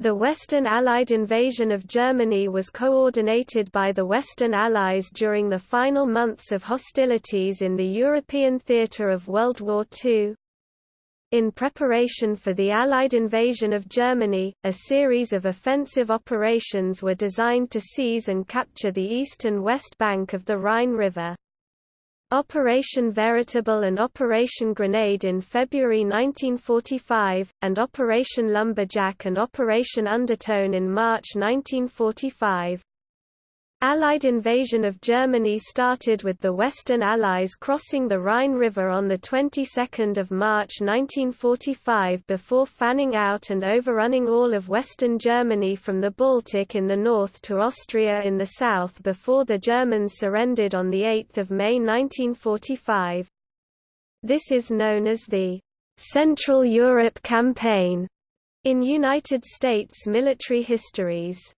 The Western Allied invasion of Germany was coordinated by the Western Allies during the final months of hostilities in the European theatre of World War II. In preparation for the Allied invasion of Germany, a series of offensive operations were designed to seize and capture the east and west bank of the Rhine River. Operation Veritable and Operation Grenade in February 1945, and Operation Lumberjack and Operation Undertone in March 1945. Allied invasion of Germany started with the Western Allies crossing the Rhine River on the 22nd of March 1945 before fanning out and overrunning all of Western Germany from the Baltic in the north to Austria in the south before the Germans surrendered on 8 May 1945. This is known as the Central Europe Campaign in United States military histories.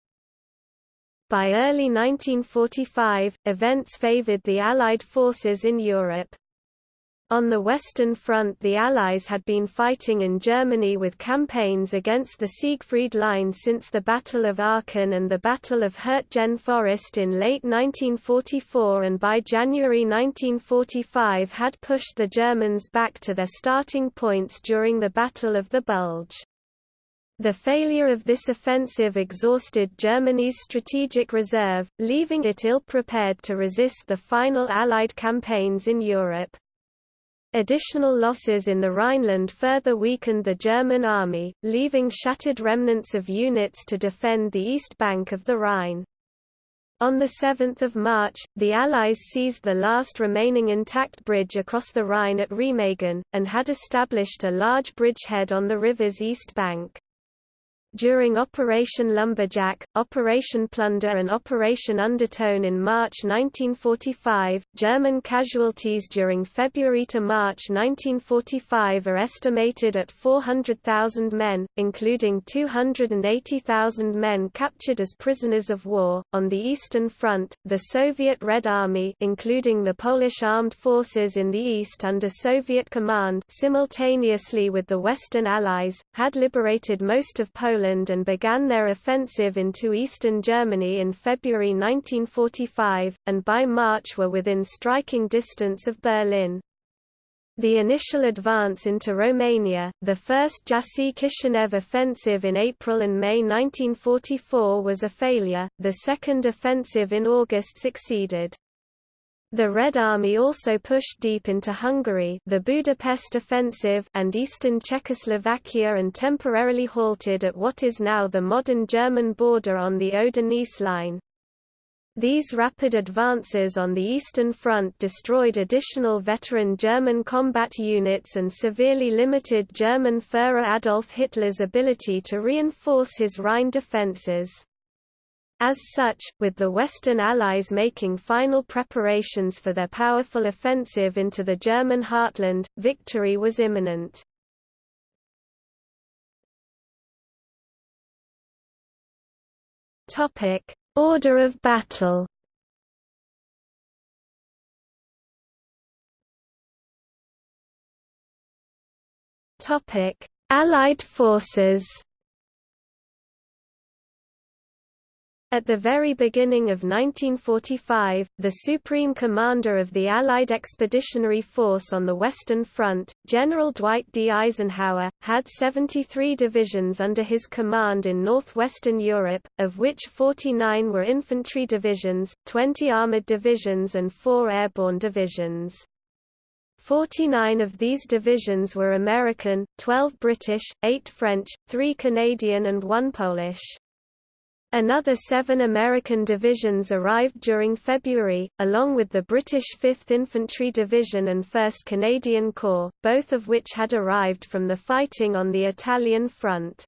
By early 1945, events favored the Allied forces in Europe. On the Western Front the Allies had been fighting in Germany with campaigns against the Siegfried Line since the Battle of Aachen and the Battle of Hürtgen Forest in late 1944 and by January 1945 had pushed the Germans back to their starting points during the Battle of the Bulge. The failure of this offensive exhausted Germany's strategic reserve, leaving it ill-prepared to resist the final Allied campaigns in Europe. Additional losses in the Rhineland further weakened the German army, leaving shattered remnants of units to defend the east bank of the Rhine. On 7 March, the Allies seized the last remaining intact bridge across the Rhine at Remagen, and had established a large bridgehead on the river's east bank. During Operation Lumberjack, Operation Plunder and Operation Undertone in March 1945, German casualties during February to March 1945 are estimated at 400,000 men, including 280,000 men captured as prisoners of war. On the Eastern Front, the Soviet Red Army, including the Polish armed forces in the east under Soviet command, simultaneously with the Western Allies, had liberated most of Poland Poland and began their offensive into eastern Germany in February 1945, and by March were within striking distance of Berlin. The initial advance into Romania, the first Jassy-Kishinev offensive in April and May 1944 was a failure, the second offensive in August succeeded. The Red Army also pushed deep into Hungary the Budapest Offensive and eastern Czechoslovakia and temporarily halted at what is now the modern German border on the Oder-Neisse line. These rapid advances on the Eastern Front destroyed additional veteran German combat units and severely limited German Führer Adolf Hitler's ability to reinforce his Rhine defences. As such, with the Western Allies making final preparations for their powerful offensive into the German heartland, victory was imminent. Order of battle Allied forces At the very beginning of 1945, the Supreme Commander of the Allied Expeditionary Force on the Western Front, General Dwight D. Eisenhower, had 73 divisions under his command in northwestern Europe, of which 49 were infantry divisions, 20 armored divisions and 4 airborne divisions. 49 of these divisions were American, 12 British, 8 French, 3 Canadian and 1 Polish. Another seven American divisions arrived during February, along with the British 5th Infantry Division and 1st Canadian Corps, both of which had arrived from the fighting on the Italian front.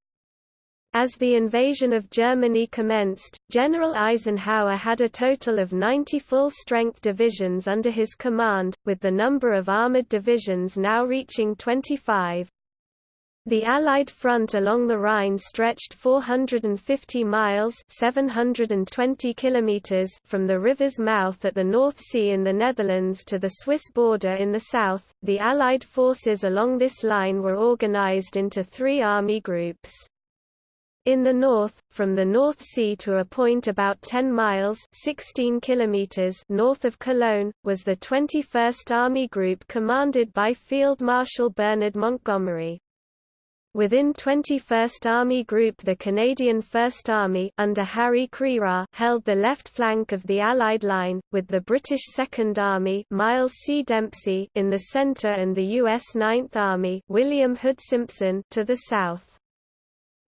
As the invasion of Germany commenced, General Eisenhower had a total of 90 full-strength divisions under his command, with the number of armored divisions now reaching 25. The Allied front along the Rhine stretched 450 miles 720 kilometers from the river's mouth at the North Sea in the Netherlands to the Swiss border in the south. The Allied forces along this line were organized into three army groups. In the north, from the North Sea to a point about 10 miles 16 kilometers north of Cologne, was the 21st Army Group commanded by Field Marshal Bernard Montgomery. Within 21st Army Group the Canadian First Army under Harry Crerar held the left flank of the Allied line, with the British Second Army Miles C. Dempsey in the centre and the U.S. Ninth Army William Hood Simpson to the south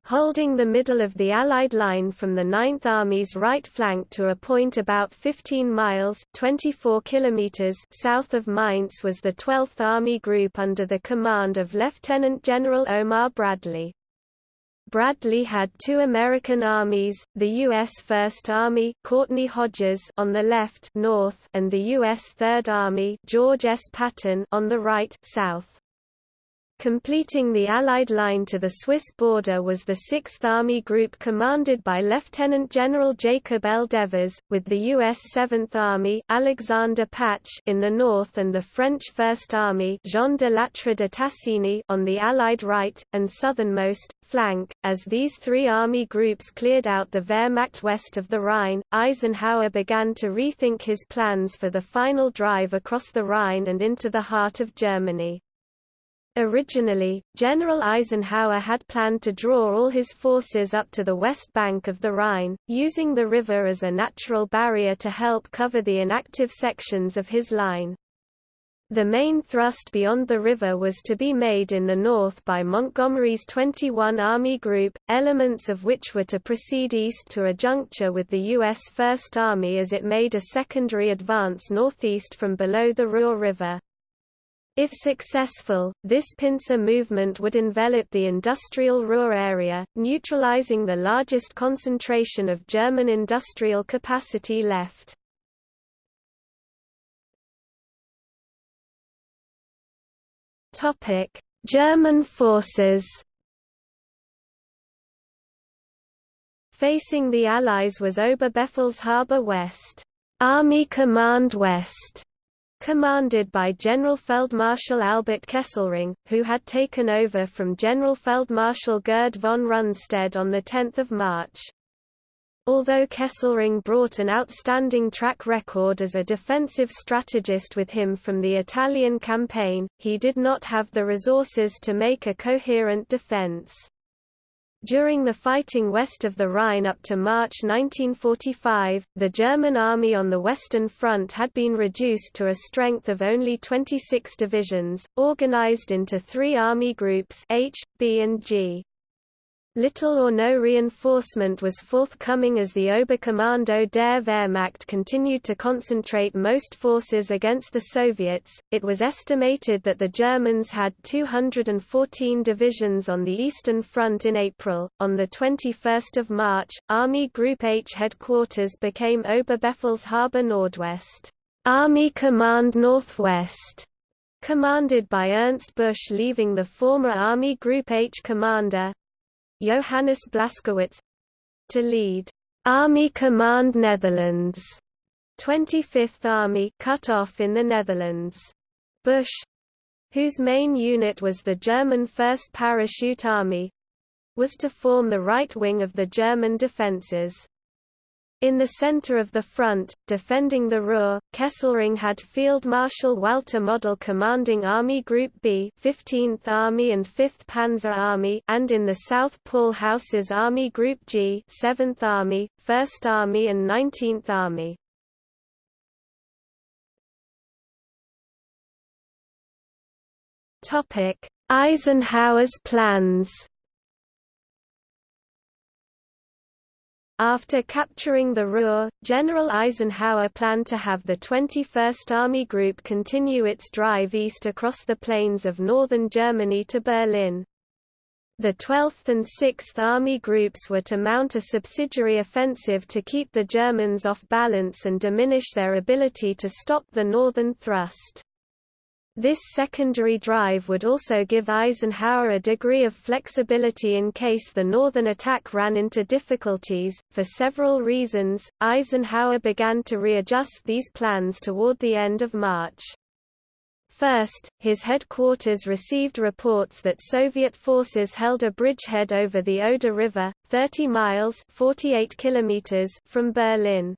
holding the middle of the Allied line from the Ninth Army's right flank to a point about 15 miles 24 kilometers south of Mainz was the 12th Army Group under the command of Lieutenant General Omar Bradley. Bradley had two American armies, the U.S. First Army Courtney Hodges on the left north and the U.S. Third Army George S. Patton on the right south. Completing the Allied line to the Swiss border was the 6th Army Group commanded by Lieutenant General Jacob L. Devers, with the U.S. 7th Army Alexander Patch in the north and the French First Army Jean de Lattre de Tassigny on the Allied right, and southernmost, flank. As these three army groups cleared out the Wehrmacht west of the Rhine, Eisenhower began to rethink his plans for the final drive across the Rhine and into the heart of Germany. Originally, General Eisenhower had planned to draw all his forces up to the west bank of the Rhine, using the river as a natural barrier to help cover the inactive sections of his line. The main thrust beyond the river was to be made in the north by Montgomery's 21 Army Group, elements of which were to proceed east to a juncture with the U.S. First Army as it made a secondary advance northeast from below the Ruhr River. If successful, this pincer movement would envelop the industrial Ruhr area, neutralizing the largest concentration of German industrial capacity left. German forces Facing the Allies was Oberbefehlshaber West, Army Command West, commanded by General Feldmarschall Albert Kesselring, who had taken over from General Feldmarschall Gerd von Rundstedt on 10 March. Although Kesselring brought an outstanding track record as a defensive strategist with him from the Italian campaign, he did not have the resources to make a coherent defense. During the fighting west of the Rhine up to March 1945, the German army on the Western Front had been reduced to a strength of only 26 divisions, organized into three army groups H, B and G. Little or no reinforcement was forthcoming as the Oberkommando der Wehrmacht continued to concentrate most forces against the Soviets. It was estimated that the Germans had 214 divisions on the Eastern Front in April. On the 21st of March, Army Group H headquarters became Oberbefehlshaber Nordwest, Army Command Northwest, commanded by Ernst Busch leaving the former Army Group H commander, Johannes Blaskowitz to lead Army Command Netherlands 25th Army cut off in the Netherlands. Busch whose main unit was the German 1st Parachute Army was to form the right wing of the German defences. In the center of the front, defending the Ruhr, Kesselring had Field Marshal Walter Model commanding Army Group B 15th Army and 5th Panzer Army and in the south Paul Hausser's Army Group G 7th Army, 1st Army and 19th Army. Eisenhower's plans After capturing the Ruhr, General Eisenhower planned to have the 21st Army Group continue its drive east across the plains of northern Germany to Berlin. The 12th and 6th Army Groups were to mount a subsidiary offensive to keep the Germans off balance and diminish their ability to stop the northern thrust. This secondary drive would also give Eisenhower a degree of flexibility in case the northern attack ran into difficulties. For several reasons, Eisenhower began to readjust these plans toward the end of March. First, his headquarters received reports that Soviet forces held a bridgehead over the Oder River, 30 miles 48 kilometers from Berlin.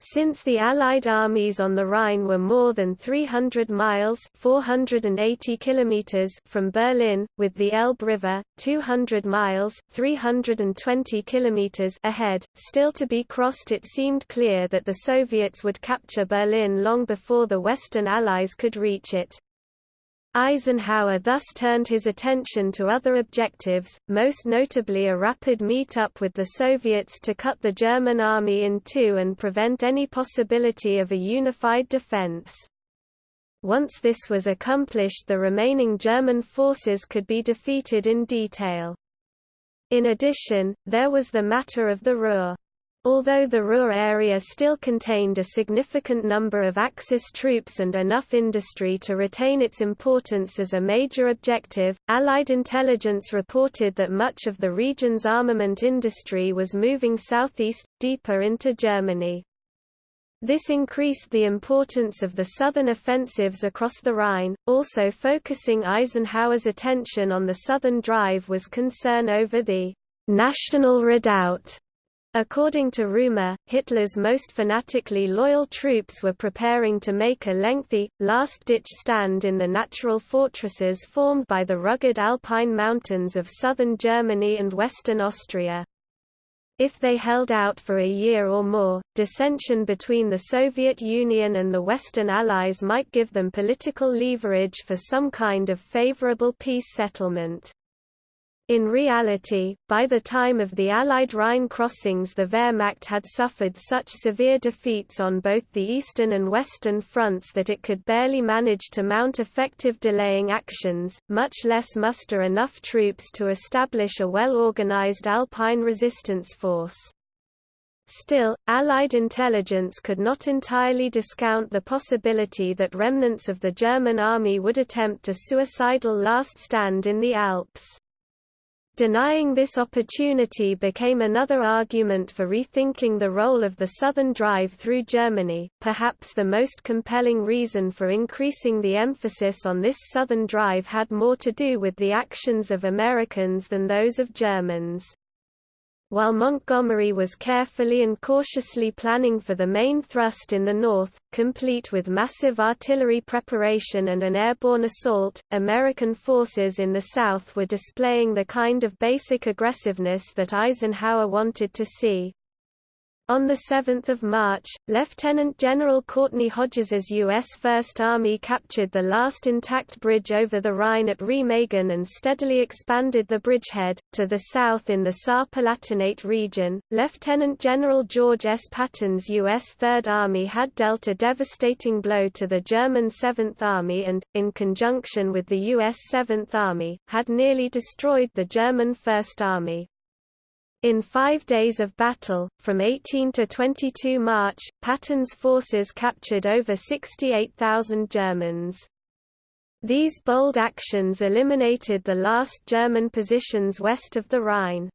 Since the Allied armies on the Rhine were more than 300 miles 480 kilometers from Berlin, with the Elbe River, 200 miles 320 kilometers ahead, still to be crossed it seemed clear that the Soviets would capture Berlin long before the Western Allies could reach it. Eisenhower thus turned his attention to other objectives, most notably a rapid meet-up with the Soviets to cut the German army in two and prevent any possibility of a unified defense. Once this was accomplished the remaining German forces could be defeated in detail. In addition, there was the matter of the Ruhr. Although the Ruhr area still contained a significant number of Axis troops and enough industry to retain its importance as a major objective, Allied intelligence reported that much of the region's armament industry was moving southeast, deeper into Germany. This increased the importance of the southern offensives across the Rhine, also focusing Eisenhower's attention on the southern drive was concern over the «national redoubt» According to rumor, Hitler's most fanatically loyal troops were preparing to make a lengthy, last-ditch stand in the natural fortresses formed by the rugged Alpine mountains of southern Germany and western Austria. If they held out for a year or more, dissension between the Soviet Union and the Western Allies might give them political leverage for some kind of favorable peace settlement. In reality, by the time of the Allied Rhine crossings the Wehrmacht had suffered such severe defeats on both the eastern and western fronts that it could barely manage to mount effective delaying actions, much less muster enough troops to establish a well-organized Alpine resistance force. Still, Allied intelligence could not entirely discount the possibility that remnants of the German army would attempt a suicidal last stand in the Alps. Denying this opportunity became another argument for rethinking the role of the Southern Drive through Germany. Perhaps the most compelling reason for increasing the emphasis on this Southern Drive had more to do with the actions of Americans than those of Germans. While Montgomery was carefully and cautiously planning for the main thrust in the north, complete with massive artillery preparation and an airborne assault, American forces in the south were displaying the kind of basic aggressiveness that Eisenhower wanted to see. On 7 March, Lieutenant General Courtney Hodges's U.S. First Army captured the last intact bridge over the Rhine at Remagen and steadily expanded the bridgehead. To the south in the Saar-Palatinate region, Lieutenant General George S. Patton's U.S. Third Army had dealt a devastating blow to the German Seventh Army and, in conjunction with the U.S. Seventh Army, had nearly destroyed the German First Army. In five days of battle, from 18 to 22 March, Patton's forces captured over 68,000 Germans. These bold actions eliminated the last German positions west of the Rhine.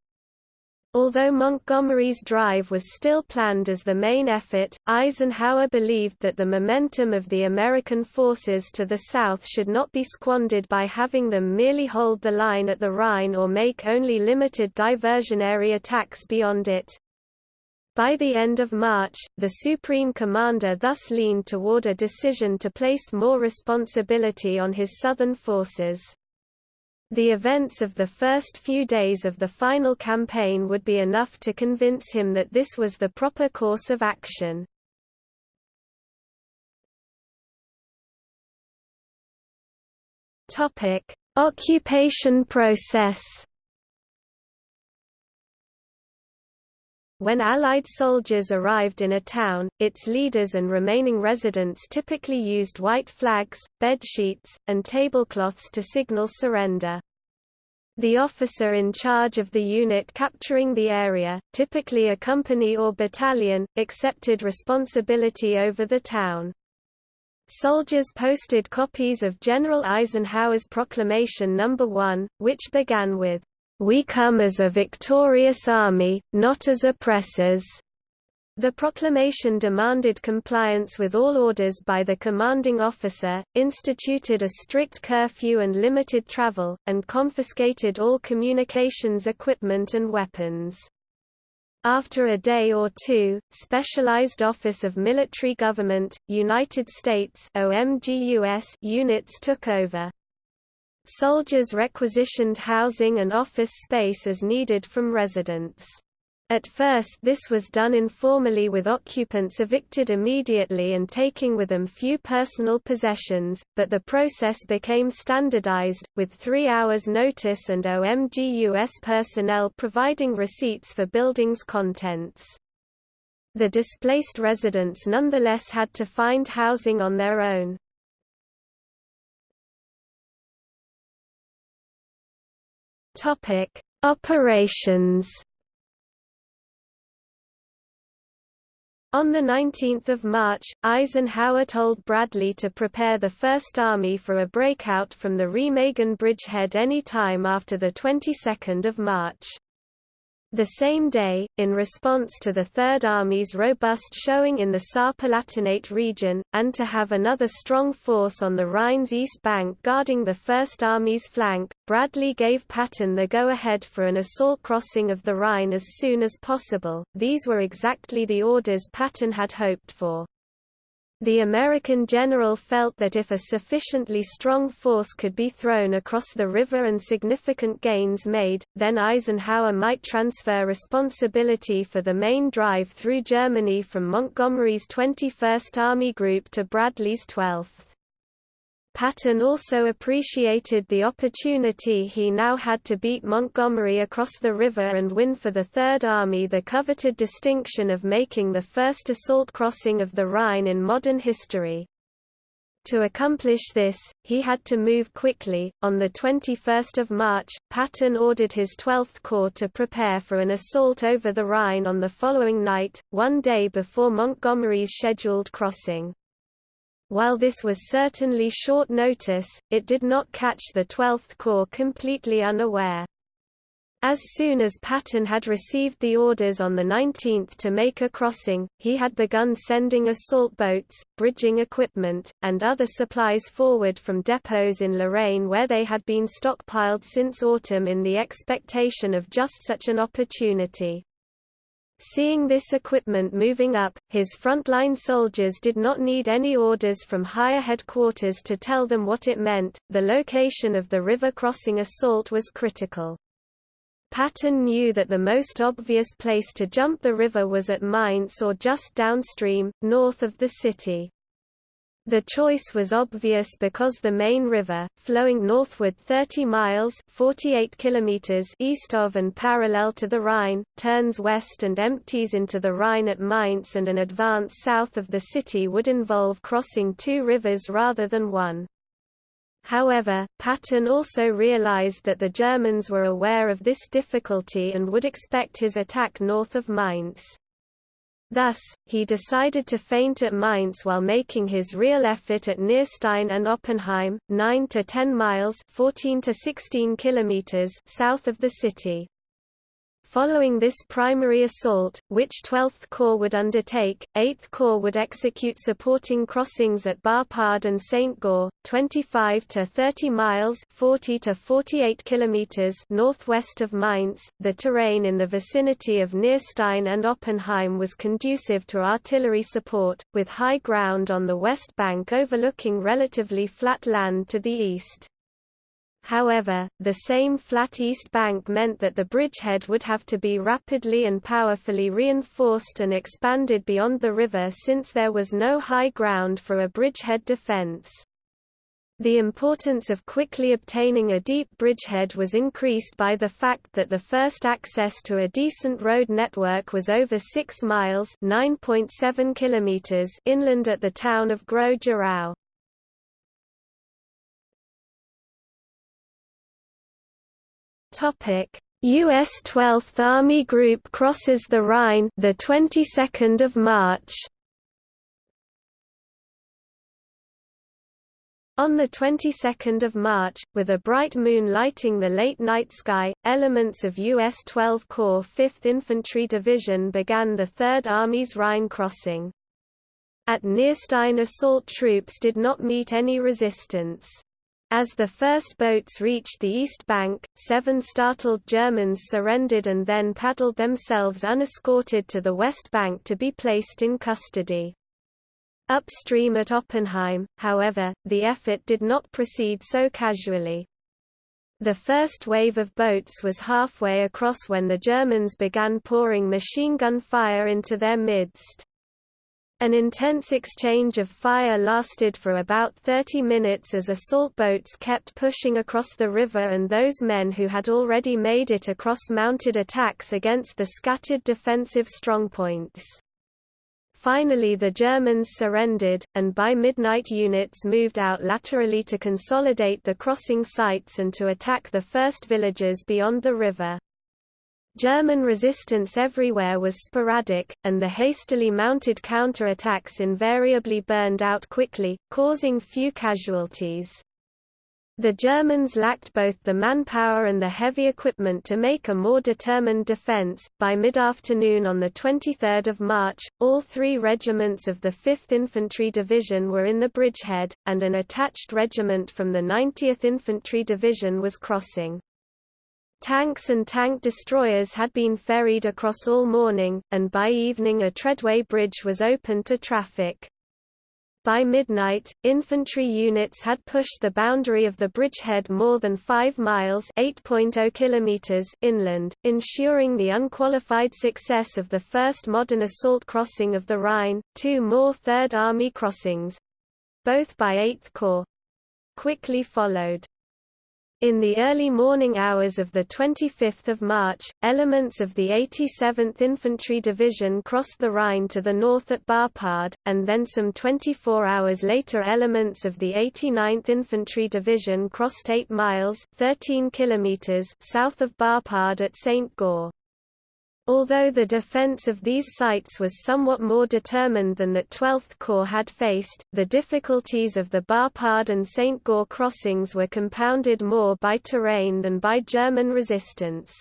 Although Montgomery's drive was still planned as the main effort, Eisenhower believed that the momentum of the American forces to the south should not be squandered by having them merely hold the line at the Rhine or make only limited diversionary attacks beyond it. By the end of March, the Supreme Commander thus leaned toward a decision to place more responsibility on his southern forces. The events of the first few days of the final campaign would be enough to convince him that this was the proper course of action. Occupation process. When Allied soldiers arrived in a town, its leaders and remaining residents typically used white flags, bedsheets, and tablecloths to signal surrender. The officer in charge of the unit capturing the area, typically a company or battalion, accepted responsibility over the town. Soldiers posted copies of General Eisenhower's Proclamation No. 1, which began with, we come as a victorious army, not as oppressors. The proclamation demanded compliance with all orders by the commanding officer, instituted a strict curfew and limited travel, and confiscated all communications equipment and weapons. After a day or two, Specialized Office of Military Government, United States OMGUS units took over. Soldiers requisitioned housing and office space as needed from residents. At first this was done informally with occupants evicted immediately and taking with them few personal possessions, but the process became standardized, with three hours notice and OMGUS personnel providing receipts for buildings' contents. The displaced residents nonetheless had to find housing on their own. Operations On 19 March, Eisenhower told Bradley to prepare the First Army for a breakout from the Remagen bridgehead any time after the 22nd of March. The same day, in response to the Third Army's robust showing in the Saar-Palatinate region, and to have another strong force on the Rhine's east bank guarding the First Army's flank, Bradley gave Patton the go-ahead for an assault crossing of the Rhine as soon as possible. These were exactly the orders Patton had hoped for. The American general felt that if a sufficiently strong force could be thrown across the river and significant gains made, then Eisenhower might transfer responsibility for the main drive through Germany from Montgomery's 21st Army Group to Bradley's 12th. Patton also appreciated the opportunity he now had to beat Montgomery across the river and win for the Third Army the coveted distinction of making the first assault crossing of the Rhine in modern history. To accomplish this, he had to move quickly. On the 21st of March, Patton ordered his 12th Corps to prepare for an assault over the Rhine on the following night, one day before Montgomery's scheduled crossing. While this was certainly short notice, it did not catch the 12th Corps completely unaware. As soon as Patton had received the orders on the 19th to make a crossing, he had begun sending assault boats, bridging equipment, and other supplies forward from depots in Lorraine where they had been stockpiled since autumn in the expectation of just such an opportunity. Seeing this equipment moving up, his frontline soldiers did not need any orders from higher headquarters to tell them what it meant, the location of the river crossing assault was critical. Patton knew that the most obvious place to jump the river was at Mainz or just downstream, north of the city. The choice was obvious because the Main river, flowing northward 30 miles 48 kilometers east of and parallel to the Rhine, turns west and empties into the Rhine at Mainz and an advance south of the city would involve crossing two rivers rather than one. However, Patton also realized that the Germans were aware of this difficulty and would expect his attack north of Mainz. Thus, he decided to feint at Mainz while making his real effort at Nierstein and Oppenheim, 9 to 10 miles 14 to 16 kilometers south of the city. Following this primary assault, which 12th Corps would undertake, 8th Corps would execute supporting crossings at Boppard and St. Goar, 25 to 30 miles 40 to 48 kilometers northwest of Mainz. The terrain in the vicinity of Nierstein and Oppenheim was conducive to artillery support, with high ground on the west bank overlooking relatively flat land to the east. However, the same flat east bank meant that the bridgehead would have to be rapidly and powerfully reinforced and expanded beyond the river since there was no high ground for a bridgehead defense. The importance of quickly obtaining a deep bridgehead was increased by the fact that the first access to a decent road network was over 6 miles (9.7 kilometers) inland at the town of Groß-Gerau. Topic: US 12th Army Group crosses the Rhine the 22nd of March. On the 22nd of March, with a bright moon lighting the late night sky, elements of U.S. 12 Corps 5th Infantry Division began the Third Army's Rhine crossing. At Nierstein assault troops did not meet any resistance. As the first boats reached the east bank, seven startled Germans surrendered and then paddled themselves unescorted to the west bank to be placed in custody. Upstream at Oppenheim, however, the effort did not proceed so casually. The first wave of boats was halfway across when the Germans began pouring machine gun fire into their midst. An intense exchange of fire lasted for about 30 minutes as assault boats kept pushing across the river and those men who had already made it across mounted attacks against the scattered defensive strongpoints. Finally the Germans surrendered, and by midnight units moved out laterally to consolidate the crossing sites and to attack the first villages beyond the river. German resistance everywhere was sporadic, and the hastily mounted counterattacks invariably burned out quickly, causing few casualties. The Germans lacked both the manpower and the heavy equipment to make a more determined defense. By mid-afternoon on the 23rd of March, all three regiments of the 5th Infantry Division were in the bridgehead, and an attached regiment from the 90th Infantry Division was crossing. Tanks and tank destroyers had been ferried across all morning, and by evening a treadway bridge was open to traffic. By midnight, infantry units had pushed the boundary of the bridgehead more than 5 miles oh kilometers inland, ensuring the unqualified success of the first modern assault crossing of the Rhine. Two more Third Army crossings—both by 8th Corps, quickly followed. In the early morning hours of 25 March, elements of the 87th Infantry Division crossed the Rhine to the north at Boppard, and then some 24 hours later elements of the 89th Infantry Division crossed 8 miles 13 kilometers south of Boppard at St. Goar. Although the defense of these sites was somewhat more determined than that 12th Corps had faced, the difficulties of the Boppard and St. Goar crossings were compounded more by terrain than by German resistance.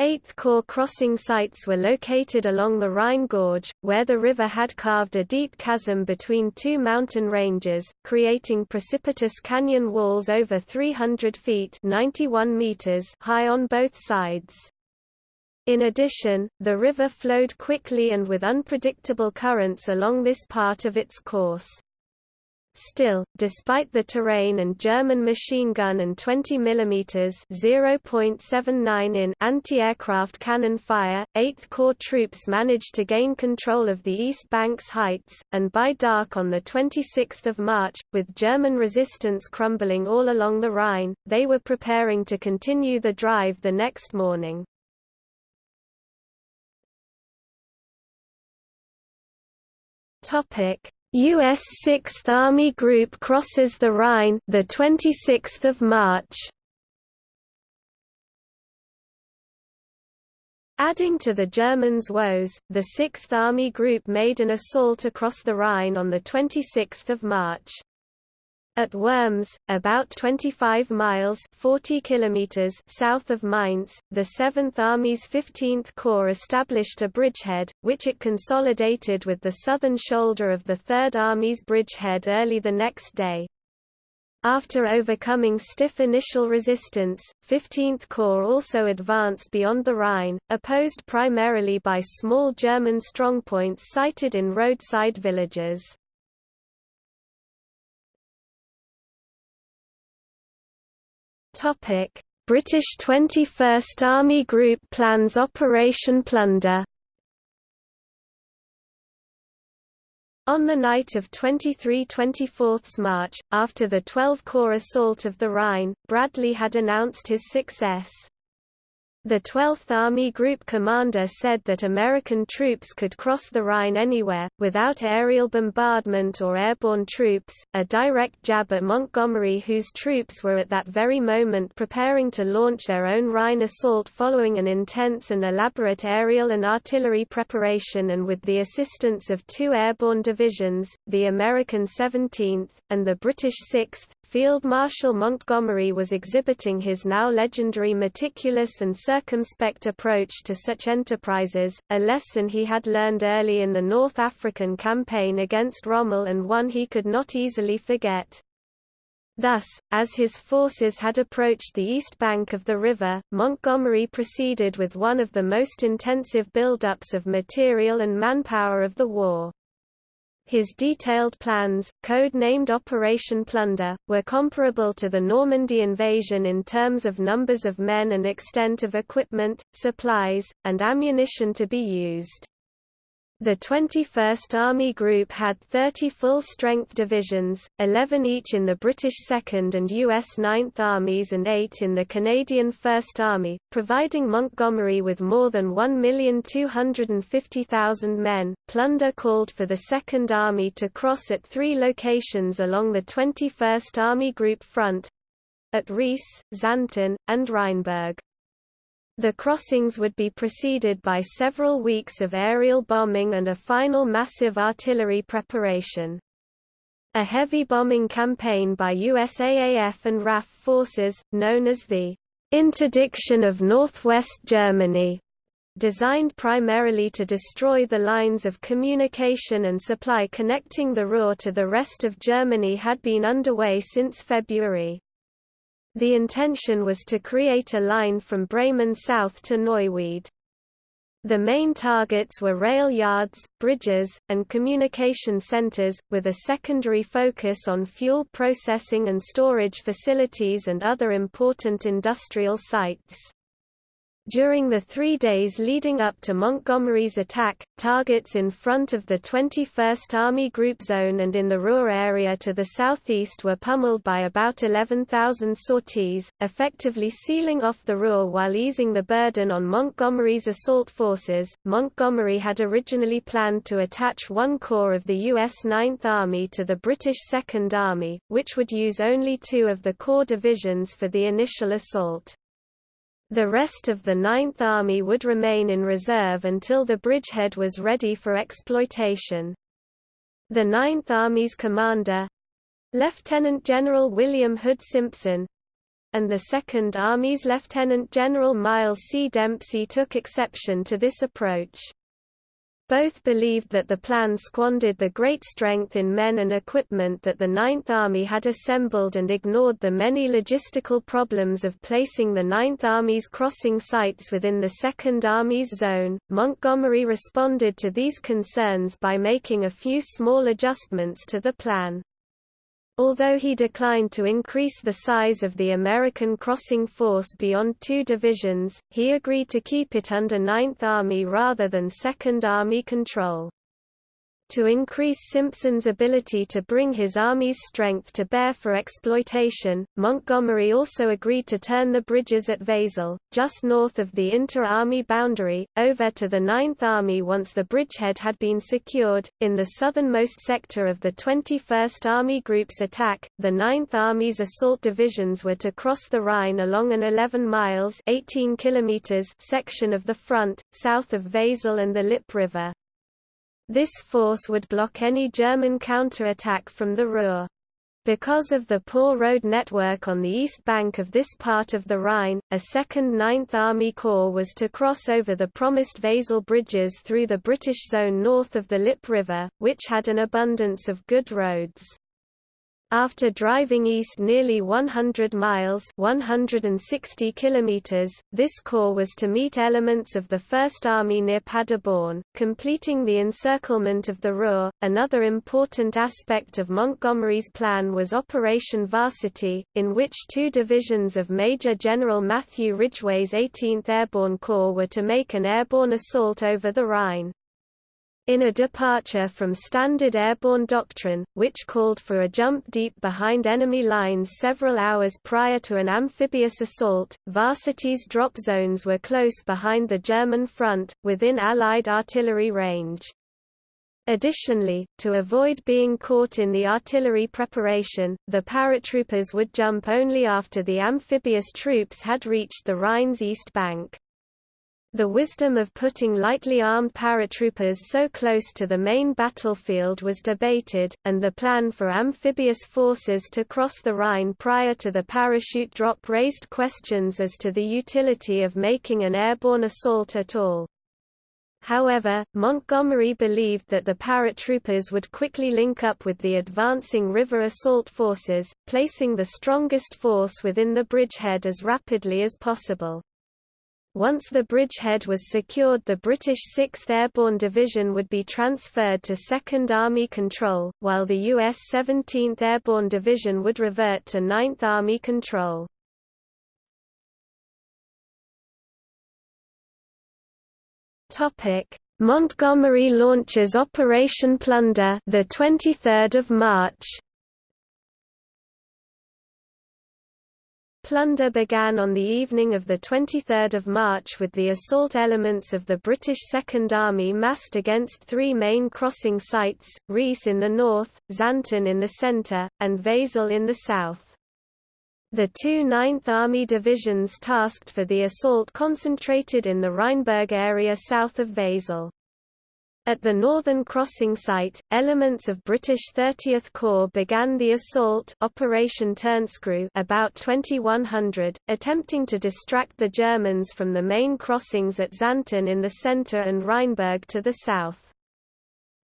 8th Corps crossing sites were located along the Rhine Gorge, where the river had carved a deep chasm between two mountain ranges, creating precipitous canyon walls over 300 feet 91 meters high on both sides. In addition, the river flowed quickly and with unpredictable currents along this part of its course. Still, despite the terrain and German machine gun and 20 mm (0.79 in) anti-aircraft cannon fire, 8th Corps troops managed to gain control of the East Bank's heights, and by dark on 26 March, with German resistance crumbling all along the Rhine, they were preparing to continue the drive the next morning. Topic: U.S. 6th Army Group crosses the Rhine, the 26th of March. Adding to the Germans' woes, the 6th Army Group made an assault across the Rhine on the 26th of March. At Worms, about 25 miles 40 kilometers south of Mainz, the 7th Army's 15th Corps established a bridgehead, which it consolidated with the southern shoulder of the 3rd Army's bridgehead early the next day. After overcoming stiff initial resistance, 15th Corps also advanced beyond the Rhine, opposed primarily by small German strongpoints sited in roadside villages. Topic: British 21st Army Group plans Operation Plunder. On the night of 23–24 March, after the 12 Corps assault of the Rhine, Bradley had announced his success. The 12th Army Group commander said that American troops could cross the Rhine anywhere, without aerial bombardment or airborne troops, a direct jab at Montgomery whose troops were at that very moment preparing to launch their own Rhine assault following an intense and elaborate aerial and artillery preparation and with the assistance of two airborne divisions, the American 17th, and the British 6th, Field Marshal Montgomery was exhibiting his now legendary meticulous and circumspect approach to such enterprises, a lesson he had learned early in the North African campaign against Rommel and one he could not easily forget. Thus, as his forces had approached the east bank of the river, Montgomery proceeded with one of the most intensive buildups of material and manpower of the war. His detailed plans, code-named Operation Plunder, were comparable to the Normandy invasion in terms of numbers of men and extent of equipment, supplies, and ammunition to be used. The 21st Army Group had 30 full-strength divisions, 11 each in the British 2nd and U.S. 9th Armies and 8 in the Canadian 1st Army, providing Montgomery with more than 1,250,000 men. Plunder called for the 2nd Army to cross at three locations along the 21st Army Group front—at Rees, Xanten, and Rheinberg. The crossings would be preceded by several weeks of aerial bombing and a final massive artillery preparation. A heavy bombing campaign by USAAF and RAF forces, known as the Interdiction of Northwest Germany, designed primarily to destroy the lines of communication and supply connecting the Ruhr to the rest of Germany had been underway since February. The intention was to create a line from Bremen south to Neuwied. The main targets were rail yards, bridges, and communication centers, with a secondary focus on fuel processing and storage facilities and other important industrial sites. During the three days leading up to Montgomery's attack, targets in front of the 21st Army Group Zone and in the Ruhr area to the southeast were pummeled by about 11,000 sorties, effectively sealing off the Ruhr while easing the burden on Montgomery's assault forces. Montgomery had originally planned to attach one corps of the U.S. 9th Army to the British Second Army, which would use only two of the corps divisions for the initial assault. The rest of the Ninth Army would remain in reserve until the bridgehead was ready for exploitation. The Ninth Army's commander Lieutenant General William Hood Simpson and the Second Army's Lieutenant General Miles C. Dempsey took exception to this approach. Both believed that the plan squandered the great strength in men and equipment that the Ninth Army had assembled and ignored the many logistical problems of placing the Ninth Army's crossing sites within the Second Army's zone. Montgomery responded to these concerns by making a few small adjustments to the plan. Although he declined to increase the size of the American crossing force beyond two divisions, he agreed to keep it under Ninth Army rather than Second Army control. To increase Simpson's ability to bring his army's strength to bear for exploitation, Montgomery also agreed to turn the bridges at Wesel, just north of the inter-army boundary, over to the Ninth Army once the bridgehead had been secured. In the southernmost sector of the 21st Army Group's attack, the Ninth Army's assault divisions were to cross the Rhine along an 11 miles 18 kilometers section of the front, south of Wesel and the Lippe River. This force would block any German counterattack from the Ruhr. Because of the poor road network on the east bank of this part of the Rhine, a second Ninth Army Corps was to cross over the promised Wesel bridges through the British zone north of the Lippe River, which had an abundance of good roads. After driving east nearly 100 miles 160 kilometers, this corps was to meet elements of the First Army near Paderborn, completing the encirclement of the Ruhr. Another important aspect of Montgomery's plan was Operation Varsity, in which two divisions of Major General Matthew Ridgway's 18th Airborne Corps were to make an airborne assault over the Rhine. In a departure from standard airborne doctrine, which called for a jump deep behind enemy lines several hours prior to an amphibious assault, Varsity's drop zones were close behind the German front, within Allied artillery range. Additionally, to avoid being caught in the artillery preparation, the paratroopers would jump only after the amphibious troops had reached the Rhine's east bank. The wisdom of putting lightly armed paratroopers so close to the main battlefield was debated, and the plan for amphibious forces to cross the Rhine prior to the parachute drop raised questions as to the utility of making an airborne assault at all. However, Montgomery believed that the paratroopers would quickly link up with the advancing river assault forces, placing the strongest force within the bridgehead as rapidly as possible. Once the bridgehead was secured the British 6th Airborne Division would be transferred to 2nd Army control, while the U.S. 17th Airborne Division would revert to 9th Army control. Montgomery launches Operation Plunder the 23rd of March Plunder began on the evening of 23 March with the assault elements of the British Second Army massed against three main crossing sites, Rees in the north, Xanten in the centre, and Wesel in the south. The two 9th Army divisions tasked for the assault concentrated in the Rheinberg area south of Wesel. At the northern crossing site, elements of British 30th Corps began the assault Operation Turnscrew about 2100, attempting to distract the Germans from the main crossings at Xanten in the centre and Rheinberg to the south.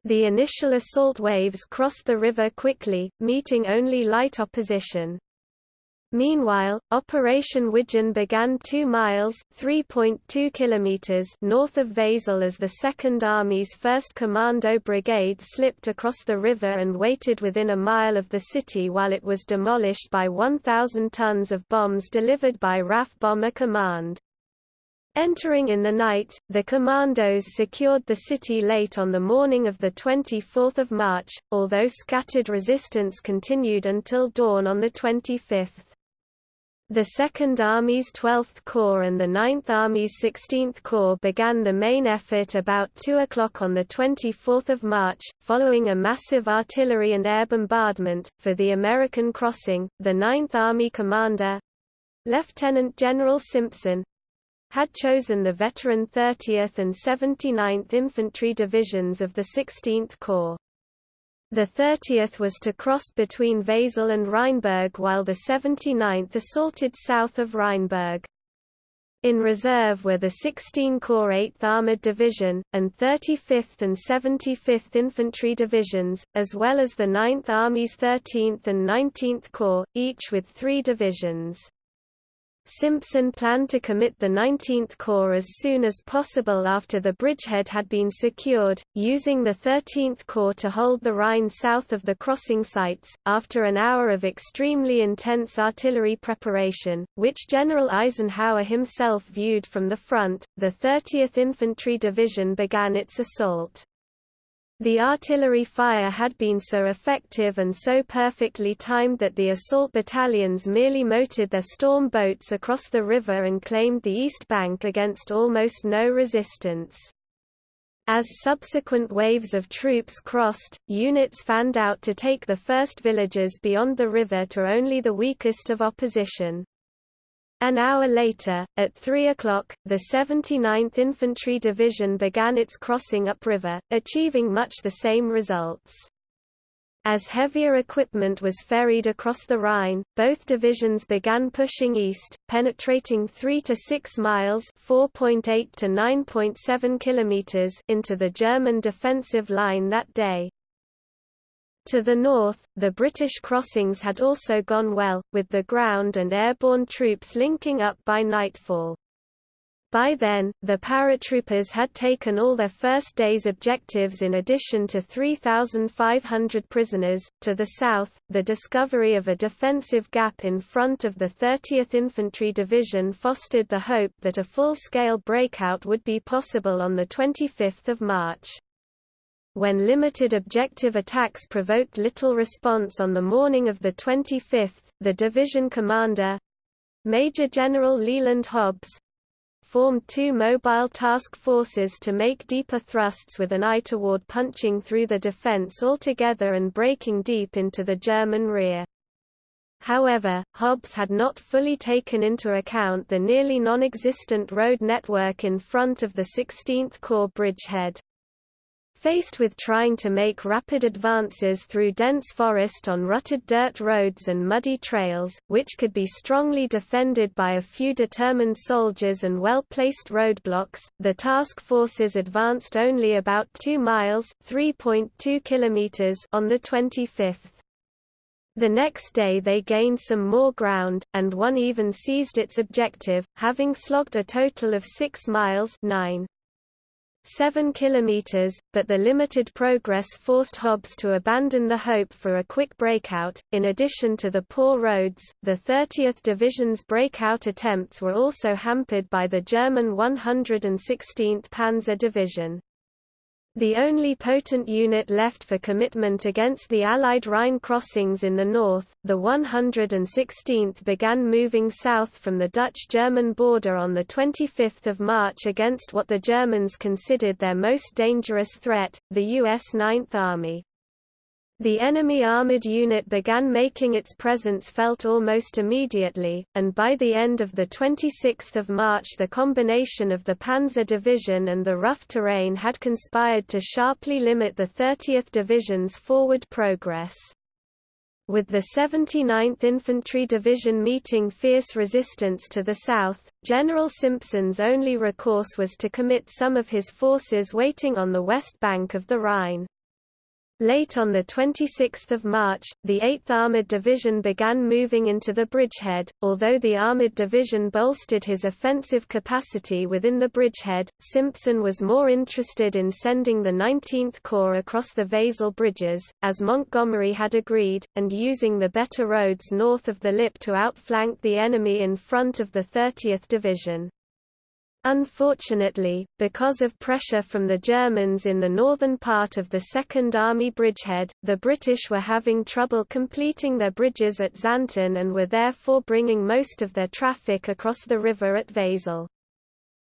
The initial assault waves crossed the river quickly, meeting only light opposition. Meanwhile, Operation Widgeon began 2 miles (3.2 kilometers) north of Wesel as the Second Army's 1st Commando Brigade slipped across the river and waited within a mile of the city while it was demolished by 1,000 tons of bombs delivered by RAF Bomber Command. Entering in the night, the commandos secured the city late on the morning of 24 March, although scattered resistance continued until dawn on the 25th. The Second Army's 12th Corps and the 9th Army's 16th Corps began the main effort about 2 o'clock on 24 March, following a massive artillery and air bombardment. For the American crossing, the 9th Army commander Lieutenant General Simpson had chosen the veteran 30th and 79th Infantry Divisions of the 16th Corps. The 30th was to cross between Wesel and Rheinberg while the 79th assaulted south of Rheinberg. In reserve were the 16 Corps 8th Armored Division, and 35th and 75th Infantry Divisions, as well as the 9th Army's 13th and 19th Corps, each with three divisions. Simpson planned to commit the 19th Corps as soon as possible after the bridgehead had been secured, using the 13th Corps to hold the Rhine south of the crossing sites. After an hour of extremely intense artillery preparation, which General Eisenhower himself viewed from the front, the 30th Infantry Division began its assault. The artillery fire had been so effective and so perfectly timed that the assault battalions merely motored their storm boats across the river and claimed the east bank against almost no resistance. As subsequent waves of troops crossed, units fanned out to take the first villages beyond the river to only the weakest of opposition. An hour later, at 3 o'clock, the 79th Infantry Division began its crossing upriver, achieving much the same results. As heavier equipment was ferried across the Rhine, both divisions began pushing east, penetrating 3 to 6 miles (4.8 to 9.7 kilometers) into the German defensive line that day. To the north, the British crossings had also gone well, with the ground and airborne troops linking up by nightfall. By then, the paratroopers had taken all their first day's objectives in addition to 3,500 prisoners. To the south, the discovery of a defensive gap in front of the 30th Infantry Division fostered the hope that a full scale breakout would be possible on 25 March. When limited objective attacks provoked little response on the morning of the 25th, the division commander, Major General Leland Hobbs, formed two mobile task forces to make deeper thrusts with an eye toward punching through the defense altogether and breaking deep into the German rear. However, Hobbs had not fully taken into account the nearly non-existent road network in front of the 16th Corps bridgehead. Faced with trying to make rapid advances through dense forest on rutted dirt roads and muddy trails, which could be strongly defended by a few determined soldiers and well-placed roadblocks, the task forces advanced only about 2 miles (3.2 kilometers) on the 25th. The next day they gained some more ground, and one even seized its objective, having slogged a total of 6 miles 9. 7 kilometers, but the limited progress forced Hobbs to abandon the hope for a quick breakout. In addition to the poor roads, the 30th Division's breakout attempts were also hampered by the German 116th Panzer Division. The only potent unit left for commitment against the Allied Rhine crossings in the north, the 116th began moving south from the Dutch-German border on 25 March against what the Germans considered their most dangerous threat, the U.S. Ninth Army. The enemy armored unit began making its presence felt almost immediately, and by the end of 26 March the combination of the Panzer Division and the rough terrain had conspired to sharply limit the 30th Division's forward progress. With the 79th Infantry Division meeting fierce resistance to the south, General Simpson's only recourse was to commit some of his forces waiting on the west bank of the Rhine. Late on 26 March, the 8th Armoured Division began moving into the bridgehead. Although the Armoured Division bolstered his offensive capacity within the bridgehead, Simpson was more interested in sending the 19th Corps across the Wesel bridges, as Montgomery had agreed, and using the better roads north of the Lippe to outflank the enemy in front of the 30th Division. Unfortunately, because of pressure from the Germans in the northern part of the Second Army bridgehead, the British were having trouble completing their bridges at Xanten and were therefore bringing most of their traffic across the river at Wesel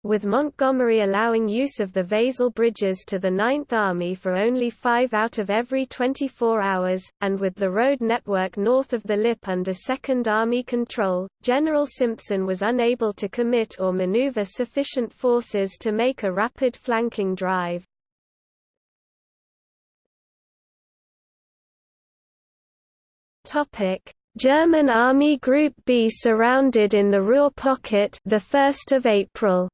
with Montgomery allowing use of the Wesel bridges to the Ninth Army for only five out of every 24 hours, and with the road network north of the Lippe under Second Army control, General Simpson was unable to commit or maneuver sufficient forces to make a rapid flanking drive. German Army Group B surrounded in the Ruhr pocket the 1st of April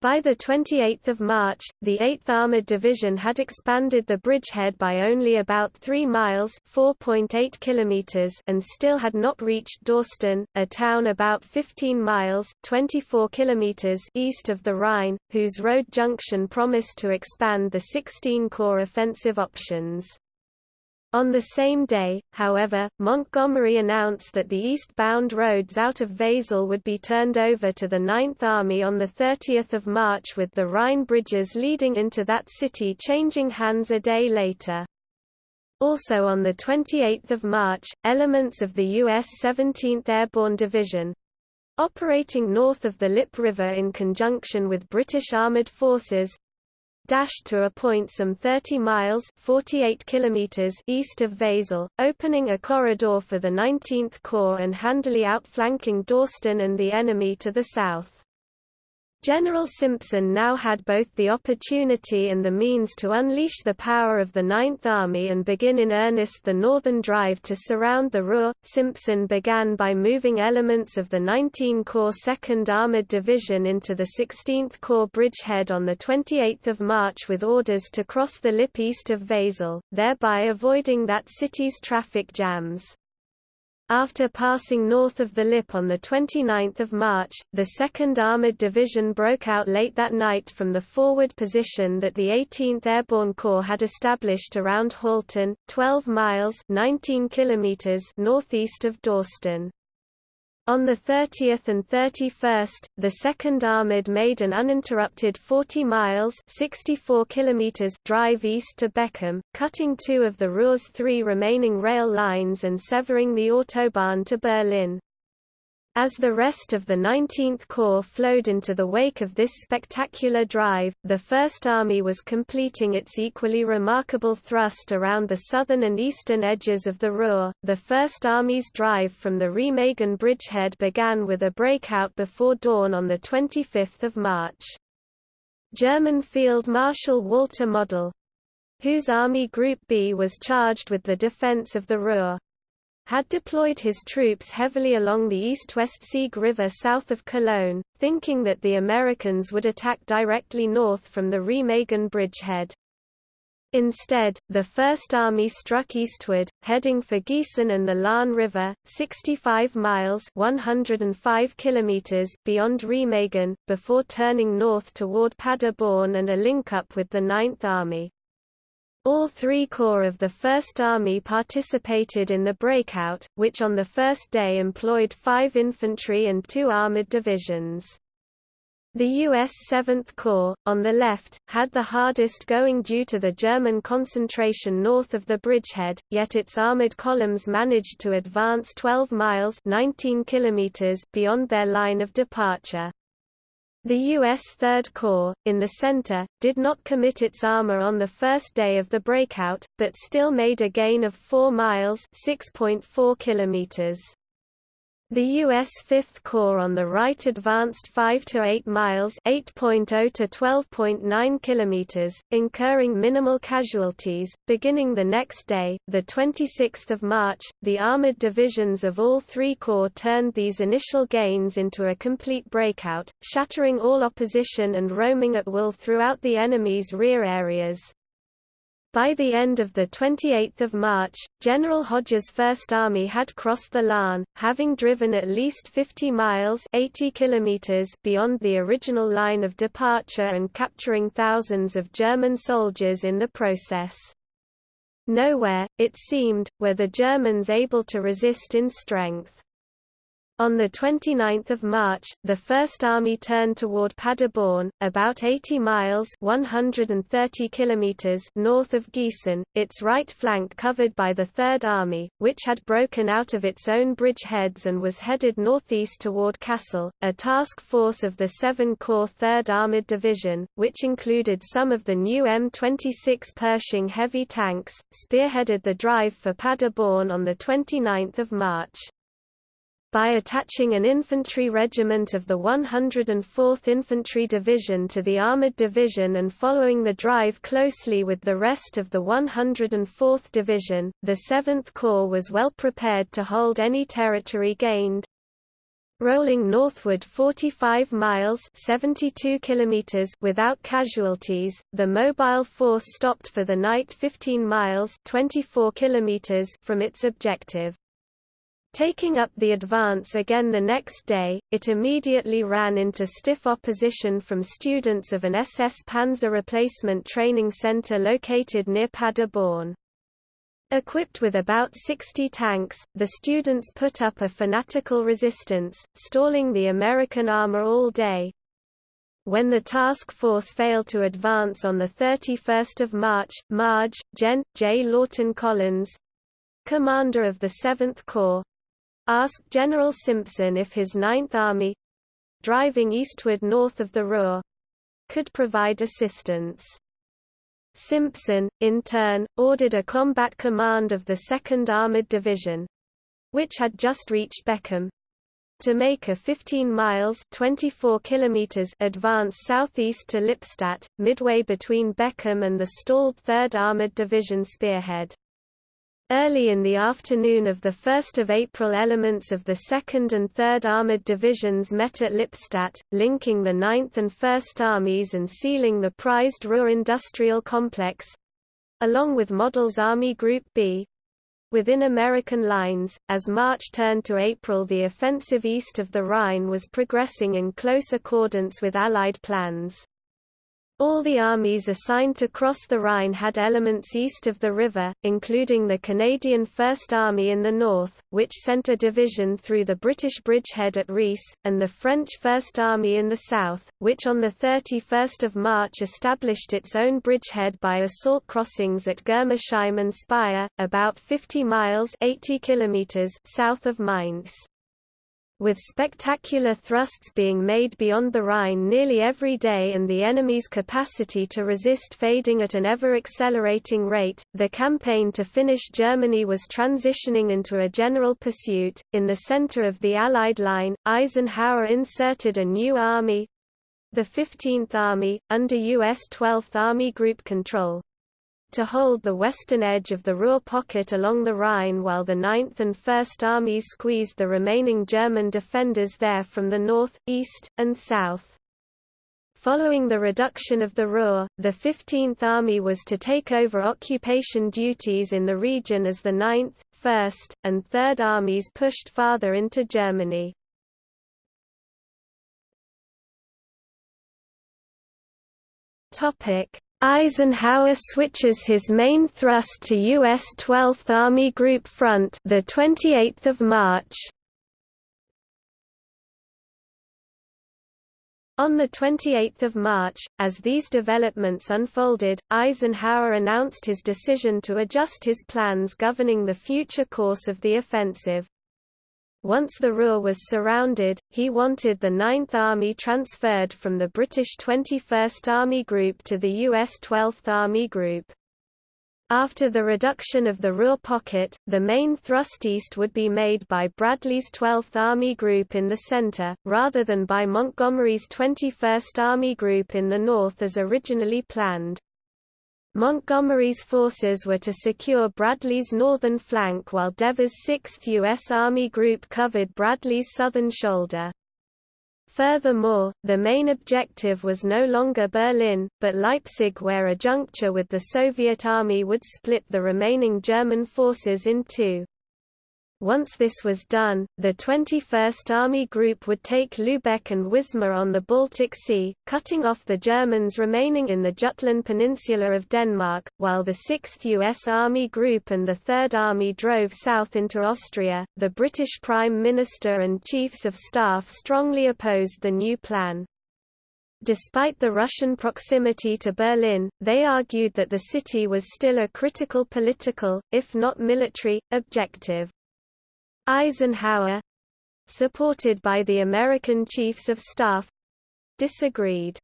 By 28 March, the 8th Armoured Division had expanded the bridgehead by only about 3 miles kilometers and still had not reached Dorsten, a town about 15 miles 24 kilometers east of the Rhine, whose road junction promised to expand the 16 Corps offensive options. On the same day, however, Montgomery announced that the eastbound roads out of Wesel would be turned over to the Ninth Army on 30 March with the Rhine bridges leading into that city changing hands a day later. Also on 28 March, elements of the U.S. 17th Airborne Division, operating north of the Lippe River in conjunction with British armoured forces, dashed to a point some 30 miles 48 kilometers east of Wesel, opening a corridor for the 19th Corps and handily outflanking Dorsten and the enemy to the south. General Simpson now had both the opportunity and the means to unleash the power of the Ninth Army and begin in earnest the northern drive to surround the Ruhr. Simpson began by moving elements of the 19 Corps 2nd Armored Division into the 16th Corps bridgehead on 28 March with orders to cross the Lippe east of Wesel, thereby avoiding that city's traffic jams. After passing north of the Lippe on 29 March, the 2nd Armoured Division broke out late that night from the forward position that the 18th Airborne Corps had established around Haltern, 12 miles 19 kilometers northeast of Dorsten. On the 30th and 31st, the 2nd Armoured made an uninterrupted 40 miles 64 kilometers drive east to Beckum, cutting two of the Ruhr's three remaining rail lines and severing the Autobahn to Berlin. As the rest of the 19th Corps flowed into the wake of this spectacular drive, the First Army was completing its equally remarkable thrust around the southern and eastern edges of the Ruhr. The First Army's drive from the Remagen bridgehead began with a breakout before dawn on 25 March. German Field Marshal Walter Model, whose Army Group B was charged with the defense of the Ruhr, had deployed his troops heavily along the east-west Sieg River south of Cologne, thinking that the Americans would attack directly north from the Remagen bridgehead. Instead, the First Army struck eastward, heading for Gießen and the Lahn River, 65 miles 105 kilometers beyond Remagen, before turning north toward Paderborn and a link-up with the Ninth Army. All three corps of the First Army participated in the breakout, which on the first day employed five infantry and two armored divisions. The U.S. 7th Corps, on the left, had the hardest going due to the German concentration north of the bridgehead, yet its armored columns managed to advance 12 miles 19 kilometers beyond their line of departure. The U.S. Third Corps, in the center, did not commit its armor on the first day of the breakout, but still made a gain of 4 miles 6.4 kilometers. The U.S. Fifth Corps on the right advanced 5 to 8 miles (8.0 to 12.9 kilometers), incurring minimal casualties. Beginning the next day, the 26th of March, the armored divisions of all three corps turned these initial gains into a complete breakout, shattering all opposition and roaming at will throughout the enemy's rear areas. By the end of 28 March, General Hodges' First Army had crossed the Lahn, having driven at least 50 miles 80 kilometers beyond the original line of departure and capturing thousands of German soldiers in the process. Nowhere, it seemed, were the Germans able to resist in strength. On 29 March, the First Army turned toward Paderborn, about 80 miles 130 kilometers north of Gießen, its right flank covered by the Third Army, which had broken out of its own bridgeheads and was headed northeast toward Kassel. A task force of the 7 Corps 3rd Armored Division, which included some of the new M26 Pershing heavy tanks, spearheaded the drive for Paderborn on 29 March by attaching an infantry regiment of the 104th Infantry Division to the Armored Division and following the drive closely with the rest of the 104th Division, the 7th Corps was well prepared to hold any territory gained. Rolling northward 45 miles 72 kilometers without casualties, the mobile force stopped for the night 15 miles 24 kilometers from its objective. Taking up the advance again the next day, it immediately ran into stiff opposition from students of an SS Panzer replacement training center located near Paderborn. Equipped with about 60 tanks, the students put up a fanatical resistance, stalling the American armor all day. When the task force failed to advance on 31 March, Marge, Gen. J. Lawton Collins, commander of the 7th Corps, asked General Simpson if his Ninth Army—driving eastward north of the Ruhr, could provide assistance. Simpson, in turn, ordered a combat command of the 2nd Armored Division—which had just reached Beckum to make a 15 miles 24 kilometers advance southeast to Lippstadt, midway between Beckum and the stalled 3rd Armored Division spearhead. Early in the afternoon of 1 April elements of the 2nd and 3rd Armoured Divisions met at Lippstadt, linking the 9th and 1st Armies and sealing the prized Ruhr industrial complex—along with Model's Army Group B, within American lines. As March turned to April, the offensive east of the Rhine was progressing in close accordance with Allied plans. All the armies assigned to cross the Rhine had elements east of the river, including the Canadian First Army in the north, which sent a division through the British bridgehead at Rees, and the French First Army in the south, which on 31 March established its own bridgehead by assault crossings at Germersheim and Speyer, about 50 miles 80 kilometers south of Mainz with spectacular thrusts being made beyond the Rhine nearly every day and the enemy's capacity to resist fading at an ever-accelerating rate, the campaign to finish Germany was transitioning into a general pursuit. In the center of the Allied line, Eisenhower inserted a new army—the 15th Army, under U.S. 12th Army Group control to hold the western edge of the Ruhr pocket along the Rhine while the 9th and 1st Armies squeezed the remaining German defenders there from the north, east, and south. Following the reduction of the Ruhr, the 15th Army was to take over occupation duties in the region as the 9th, 1st, and 3rd Armies pushed farther into Germany. Topic: Eisenhower switches his main thrust to U.S. 12th Army Group Front the 28th of March. On 28 March, as these developments unfolded, Eisenhower announced his decision to adjust his plans governing the future course of the offensive. Once the Ruhr was surrounded, he wanted the 9th Army transferred from the British 21st Army Group to the US 12th Army Group. After the reduction of the Ruhr pocket, the main thrust east would be made by Bradley's 12th Army Group in the center, rather than by Montgomery's 21st Army Group in the north as originally planned. Montgomery's forces were to secure Bradley's northern flank while Devers' 6th U.S. Army Group covered Bradley's southern shoulder. Furthermore, the main objective was no longer Berlin, but Leipzig where a juncture with the Soviet Army would split the remaining German forces in two. Once this was done, the 21st Army Group would take Lübeck and Wismar on the Baltic Sea, cutting off the Germans remaining in the Jutland Peninsula of Denmark, while the 6th U.S. Army Group and the 3rd Army drove south into Austria. The British Prime Minister and Chiefs of Staff strongly opposed the new plan. Despite the Russian proximity to Berlin, they argued that the city was still a critical political, if not military, objective. Eisenhower supported by the American Chiefs of Staff disagreed.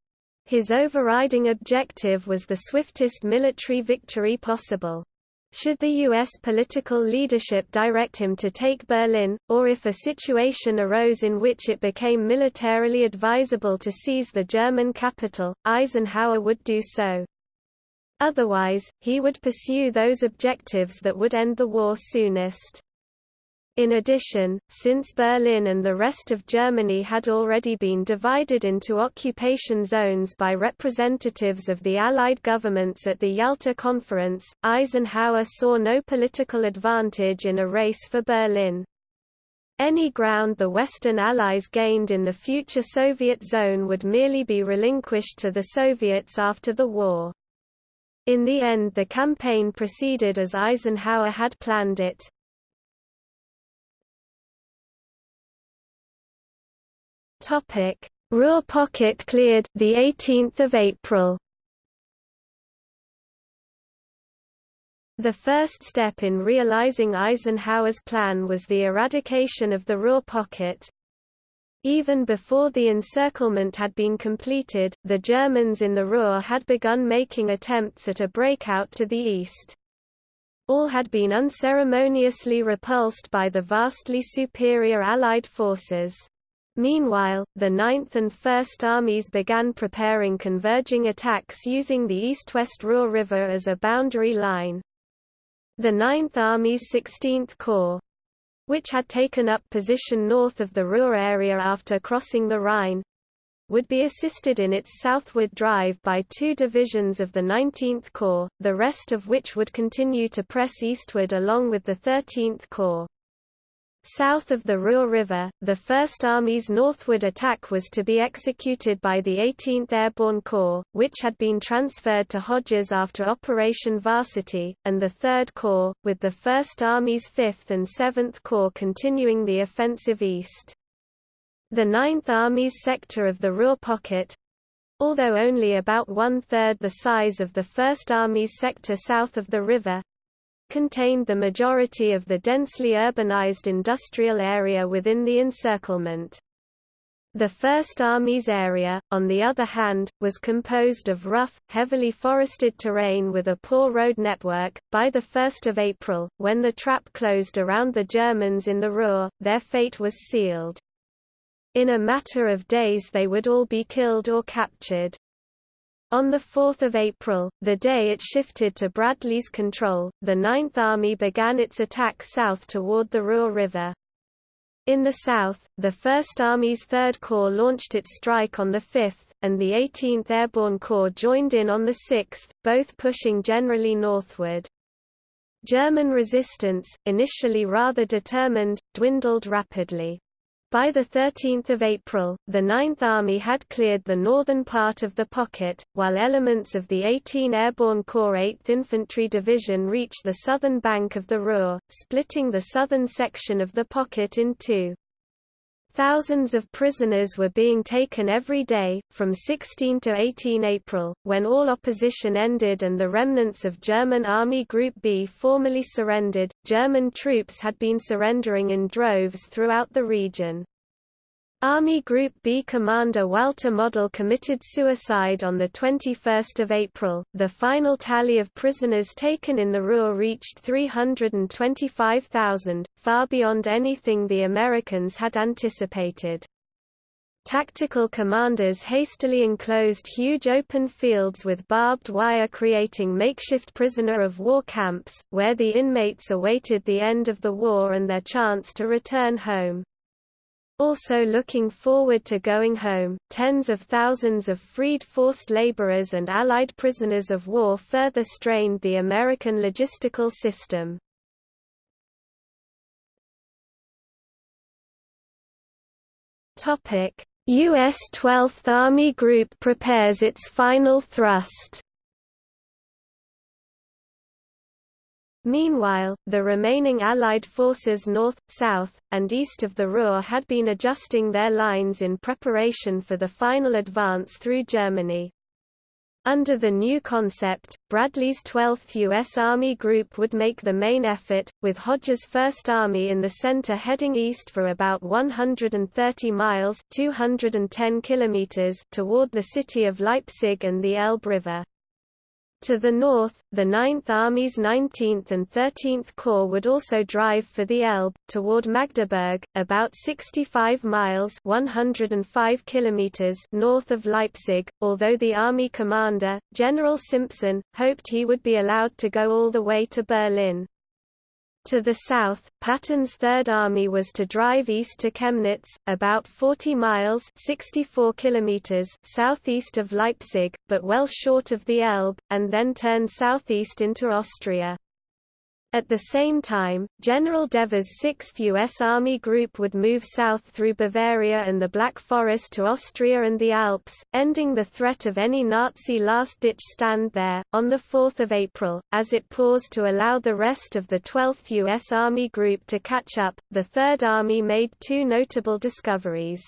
His overriding objective was the swiftest military victory possible. Should the U.S. political leadership direct him to take Berlin, or if a situation arose in which it became militarily advisable to seize the German capital, Eisenhower would do so. Otherwise, he would pursue those objectives that would end the war soonest. In addition, since Berlin and the rest of Germany had already been divided into occupation zones by representatives of the Allied governments at the Yalta Conference, Eisenhower saw no political advantage in a race for Berlin. Any ground the Western Allies gained in the future Soviet zone would merely be relinquished to the Soviets after the war. In the end the campaign proceeded as Eisenhower had planned it. Topic: Ruhr pocket cleared the 18th of April. The first step in realizing Eisenhower's plan was the eradication of the Ruhr pocket. Even before the encirclement had been completed, the Germans in the Ruhr had begun making attempts at a breakout to the east. All had been unceremoniously repulsed by the vastly superior Allied forces. Meanwhile, the 9th and 1st Armies began preparing converging attacks using the east-west Ruhr River as a boundary line. The 9th Army's 16th Corps which had taken up position north of the Ruhr area after crossing the Rhine, would be assisted in its southward drive by two divisions of the 19th Corps, the rest of which would continue to press eastward along with the 13th Corps. South of the Ruhr River, the First Army's northward attack was to be executed by the 18th Airborne Corps, which had been transferred to Hodges after Operation Varsity, and the Third Corps, with the First Army's 5th and 7th Corps continuing the offensive east. The Ninth Army's sector of the Ruhr Pocket—although only about one-third the size of the First Army's sector south of the river, contained the majority of the densely urbanized industrial area within the encirclement. The First Army's area, on the other hand, was composed of rough, heavily forested terrain with a poor road network. By the 1st of April, when the trap closed around the Germans in the Ruhr, their fate was sealed. In a matter of days they would all be killed or captured. On 4 April, the day it shifted to Bradley's control, the Ninth Army began its attack south toward the Ruhr River. In the south, the First Army's Third Corps launched its strike on the 5th, and the 18th Airborne Corps joined in on the 6th, both pushing generally northward. German resistance, initially rather determined, dwindled rapidly. By 13 April, the Ninth Army had cleared the northern part of the pocket, while elements of the 18 Airborne Corps 8th Infantry Division reached the southern bank of the Ruhr, splitting the southern section of the pocket in two. Thousands of prisoners were being taken every day, from 16 to 18 April, when all opposition ended and the remnants of German Army Group B formally surrendered. German troops had been surrendering in droves throughout the region. Army Group B commander Walter Model committed suicide on 21 April. The final tally of prisoners taken in the Ruhr reached 325,000, far beyond anything the Americans had anticipated. Tactical commanders hastily enclosed huge open fields with barbed wire creating makeshift prisoner of war camps, where the inmates awaited the end of the war and their chance to return home. Also looking forward to going home, tens of thousands of freed forced laborers and Allied prisoners of war further strained the American logistical system. U.S. 12th Army Group prepares its final thrust Meanwhile, the remaining Allied forces north, south, and east of the Ruhr had been adjusting their lines in preparation for the final advance through Germany. Under the new concept, Bradley's 12th U.S. Army Group would make the main effort, with Hodges' 1st Army in the center heading east for about 130 miles 210 kilometers toward the city of Leipzig and the Elbe River. To the north, the Ninth Army's 19th and 13th Corps would also drive for the Elbe, toward Magdeburg, about 65 miles 105 kilometers north of Leipzig, although the Army commander, General Simpson, hoped he would be allowed to go all the way to Berlin. To the south, Patton's Third Army was to drive east to Chemnitz, about 40 miles 64 kilometers southeast of Leipzig, but well short of the Elbe, and then turn southeast into Austria. At the same time, General Devers' 6th U.S. Army Group would move south through Bavaria and the Black Forest to Austria and the Alps, ending the threat of any Nazi last-ditch stand there. On 4 April, as it paused to allow the rest of the 12th U.S. Army Group to catch up, the Third Army made two notable discoveries.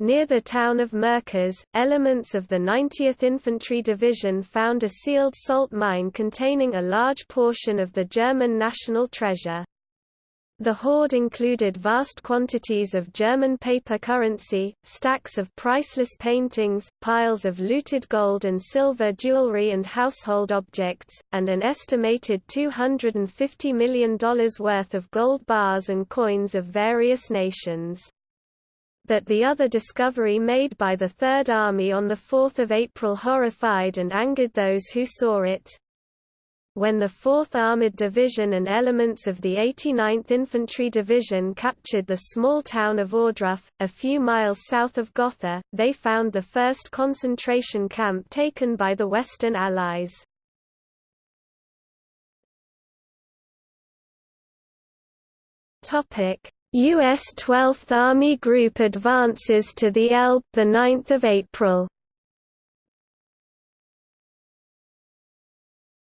Near the town of Merkers, elements of the 90th Infantry Division found a sealed salt mine containing a large portion of the German national treasure. The hoard included vast quantities of German paper currency, stacks of priceless paintings, piles of looted gold and silver jewelry and household objects, and an estimated $250 million worth of gold bars and coins of various nations but the other discovery made by the Third Army on 4 April horrified and angered those who saw it. When the 4th Armored Division and elements of the 89th Infantry Division captured the small town of Ohrdruf, a few miles south of Gotha, they found the first concentration camp taken by the Western Allies. U.S. 12th Army Group advances to the Elbe 9 April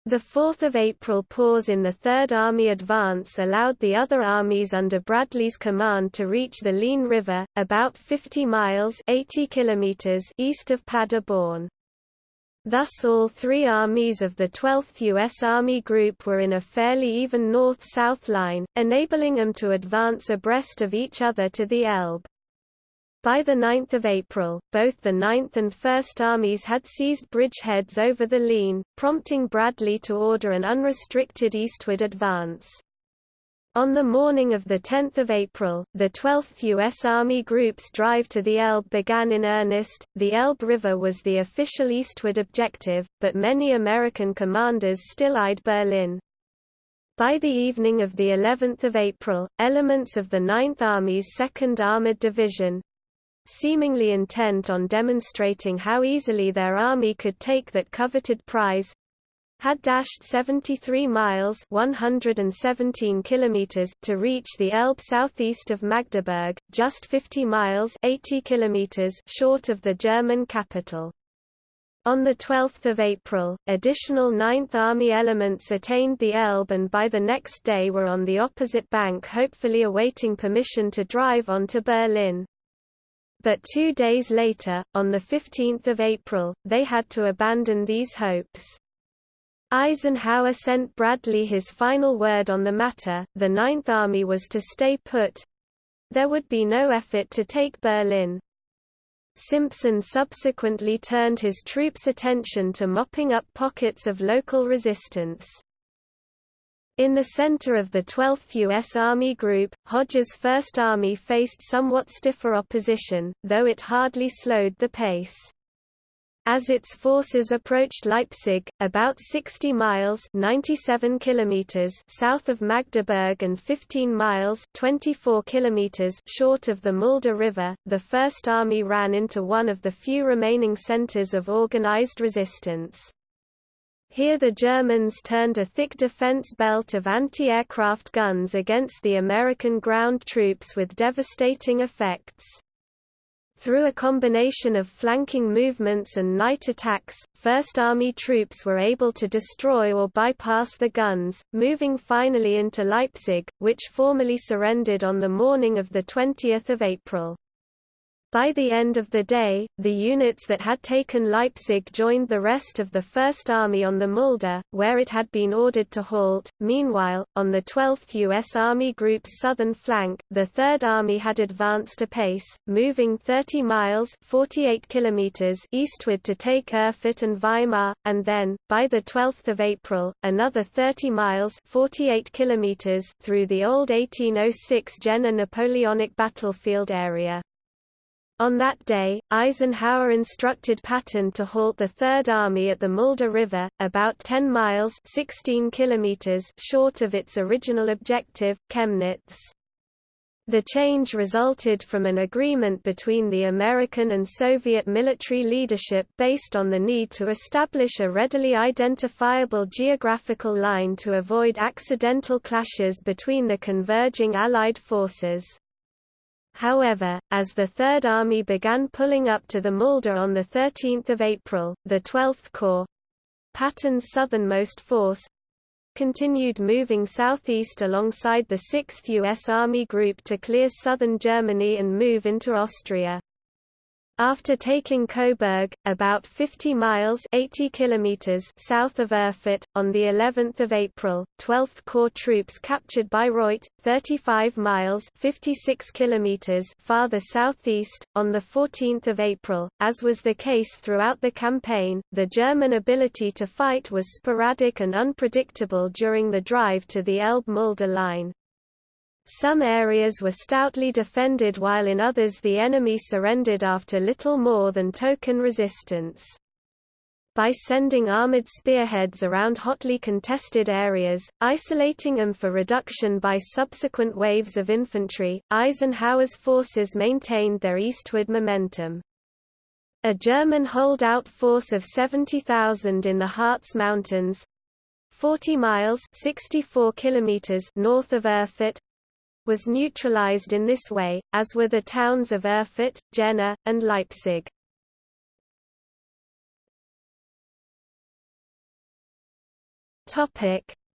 The 4 April pause in the Third Army advance allowed the other armies under Bradley's command to reach the Leine River, about 50 miles 80 kilometers east of Paderborn. Thus all three armies of the 12th U.S. Army Group were in a fairly even north-south line, enabling them to advance abreast of each other to the Elbe. By 9 April, both the 9th and 1st Armies had seized bridgeheads over the Leine, prompting Bradley to order an unrestricted eastward advance. On the morning of 10 April, the 12th U.S. Army Group's drive to the Elbe began in earnest. The Elbe River was the official eastward objective, but many American commanders still eyed Berlin. By the evening of the 11th of April, elements of the 9th Army's 2nd Armored Division, seemingly intent on demonstrating how easily their army could take that coveted prize, had dashed 73 miles 117 kilometers to reach the Elbe southeast of Magdeburg, just 50 miles 80 kilometers short of the German capital. On 12 April, additional Ninth Army elements attained the Elbe and by the next day were on the opposite bank hopefully awaiting permission to drive on to Berlin. But two days later, on 15 April, they had to abandon these hopes. Eisenhower sent Bradley his final word on the matter, the Ninth Army was to stay put. There would be no effort to take Berlin. Simpson subsequently turned his troops' attention to mopping up pockets of local resistance. In the center of the 12th U.S. Army Group, Hodges' First Army faced somewhat stiffer opposition, though it hardly slowed the pace. As its forces approached Leipzig, about 60 miles 97 kilometers south of Magdeburg and 15 miles 24 kilometers short of the Mulde River, the First Army ran into one of the few remaining centers of organized resistance. Here the Germans turned a thick defense belt of anti-aircraft guns against the American ground troops with devastating effects. Through a combination of flanking movements and night attacks, First Army troops were able to destroy or bypass the guns, moving finally into Leipzig, which formally surrendered on the morning of 20 April. By the end of the day, the units that had taken Leipzig joined the rest of the First Army on the Mulde, where it had been ordered to halt. Meanwhile, on the 12th U.S. Army Group's southern flank, the Third Army had advanced apace, moving 30 miles 48 kilometers eastward to take Erfurt and Weimar, and then, by the 12th of April, another 30 miles 48 kilometers through the old 1806 Jena Napoleonic battlefield area. On that day, Eisenhower instructed Patton to halt the Third Army at the Mulde River, about 10 miles 16 kilometers short of its original objective, Chemnitz. The change resulted from an agreement between the American and Soviet military leadership based on the need to establish a readily identifiable geographical line to avoid accidental clashes between the converging Allied forces. However, as the Third Army began pulling up to the Mulde on 13 April, the 12th Corps—Patton's southernmost force—continued moving southeast alongside the 6th U.S. Army Group to clear southern Germany and move into Austria. After taking Coburg, about 50 miles 80 kilometers south of Erfurt, on the 11th of April, 12th Corps troops captured Bayreuth, 35 miles 56 kilometers farther southeast. On the 14th of April, as was the case throughout the campaign, the German ability to fight was sporadic and unpredictable during the drive to the Elbe-Mulde line. Some areas were stoutly defended while in others the enemy surrendered after little more than token resistance. By sending armored spearheads around hotly contested areas, isolating them for reduction by subsequent waves of infantry, Eisenhower's forces maintained their eastward momentum. A German holdout force of 70,000 in the Harz Mountains 40 miles 64 kilometers north of Erfurt was neutralized in this way, as were the towns of Erfurt, Jena, and Leipzig.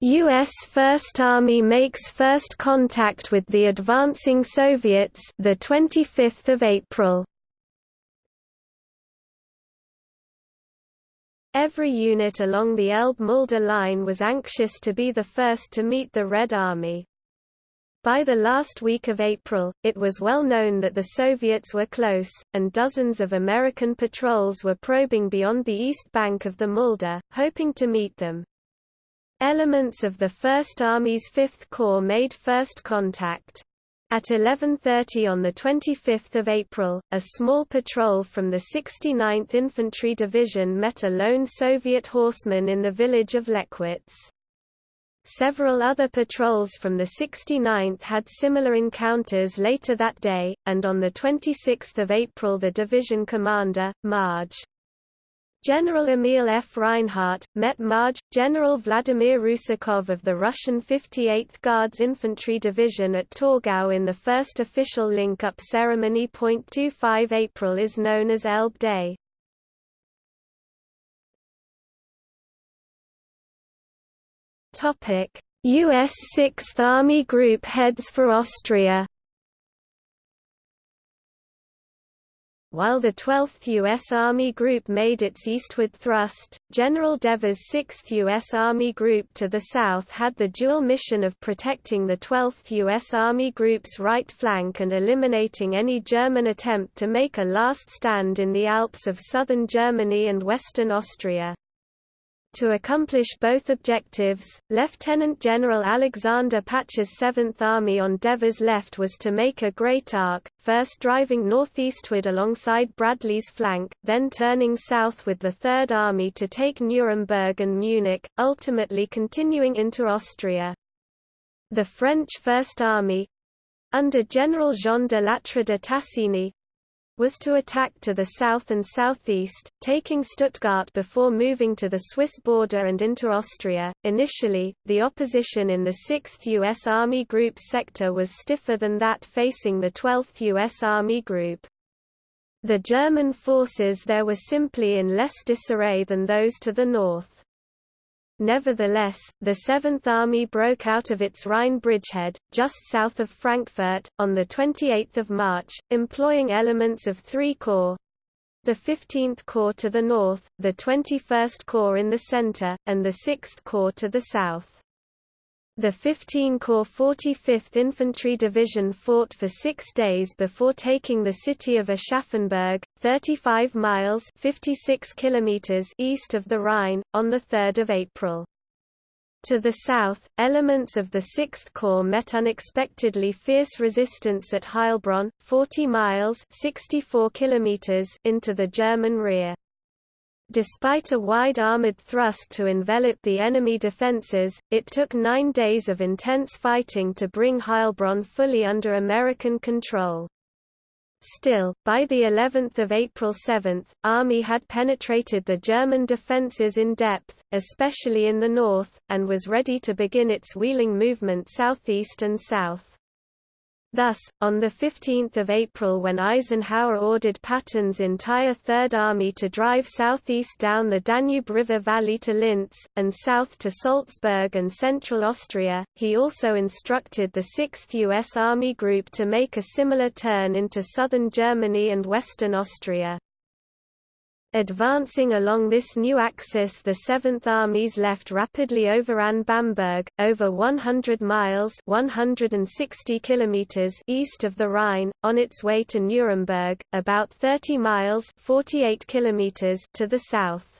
U.S. First Army makes first contact with the advancing Soviets the 25th of April. Every unit along the Elbe-Mulde line was anxious to be the first to meet the Red Army. By the last week of April, it was well known that the Soviets were close, and dozens of American patrols were probing beyond the east bank of the Mulde, hoping to meet them. Elements of the First Army's Fifth Corps made first contact. At 11.30 on 25 April, a small patrol from the 69th Infantry Division met a lone Soviet horseman in the village of Leckwitz. Several other patrols from the 69th had similar encounters later that day, and on 26 April the division commander, Marge. General Emil F. Reinhardt, met Marge, General Vladimir Rusakov of the Russian 58th Guards Infantry Division at Torgau in the first official link-up ceremony. 25 April is known as Elbe Day. U.S. 6th Army Group heads for Austria While the 12th U.S. Army Group made its eastward thrust, General Devers' 6th U.S. Army Group to the south had the dual mission of protecting the 12th U.S. Army Group's right flank and eliminating any German attempt to make a last stand in the Alps of southern Germany and western Austria. To accomplish both objectives, Lieutenant General Alexander Patch's 7th Army on Devers' left was to make a great arc, first driving northeastward alongside Bradley's flank, then turning south with the Third Army to take Nuremberg and Munich, ultimately continuing into Austria. The French First Army—under General Jean de Lattre de Tassigny, was to attack to the south and southeast, taking Stuttgart before moving to the Swiss border and into Austria. Initially, the opposition in the 6th U.S. Army Group's sector was stiffer than that facing the 12th U.S. Army Group. The German forces there were simply in less disarray than those to the north. Nevertheless, the Seventh Army broke out of its Rhine bridgehead, just south of Frankfurt, on 28 March, employing elements of three corps, the 15th Corps to the north, the 21st Corps in the center, and the 6th Corps to the south. The 15-Corps 45th Infantry Division fought for six days before taking the city of Aschaffenburg, 35 miles 56 kilometers east of the Rhine, on 3 April. To the south, elements of the 6th Corps met unexpectedly fierce resistance at Heilbronn, 40 miles 64 kilometers into the German rear. Despite a wide armored thrust to envelop the enemy defenses, it took nine days of intense fighting to bring Heilbronn fully under American control. Still, by the 11th of April 7th, Army had penetrated the German defences in depth, especially in the north, and was ready to begin its wheeling movement southeast and south. Thus, on 15 April when Eisenhower ordered Patton's entire Third Army to drive southeast down the Danube River Valley to Linz, and south to Salzburg and central Austria, he also instructed the 6th U.S. Army Group to make a similar turn into southern Germany and western Austria. Advancing along this new axis the Seventh Army's left rapidly overran Bamberg, over 100 miles 160 kilometers east of the Rhine, on its way to Nuremberg, about 30 miles 48 kilometers to the south.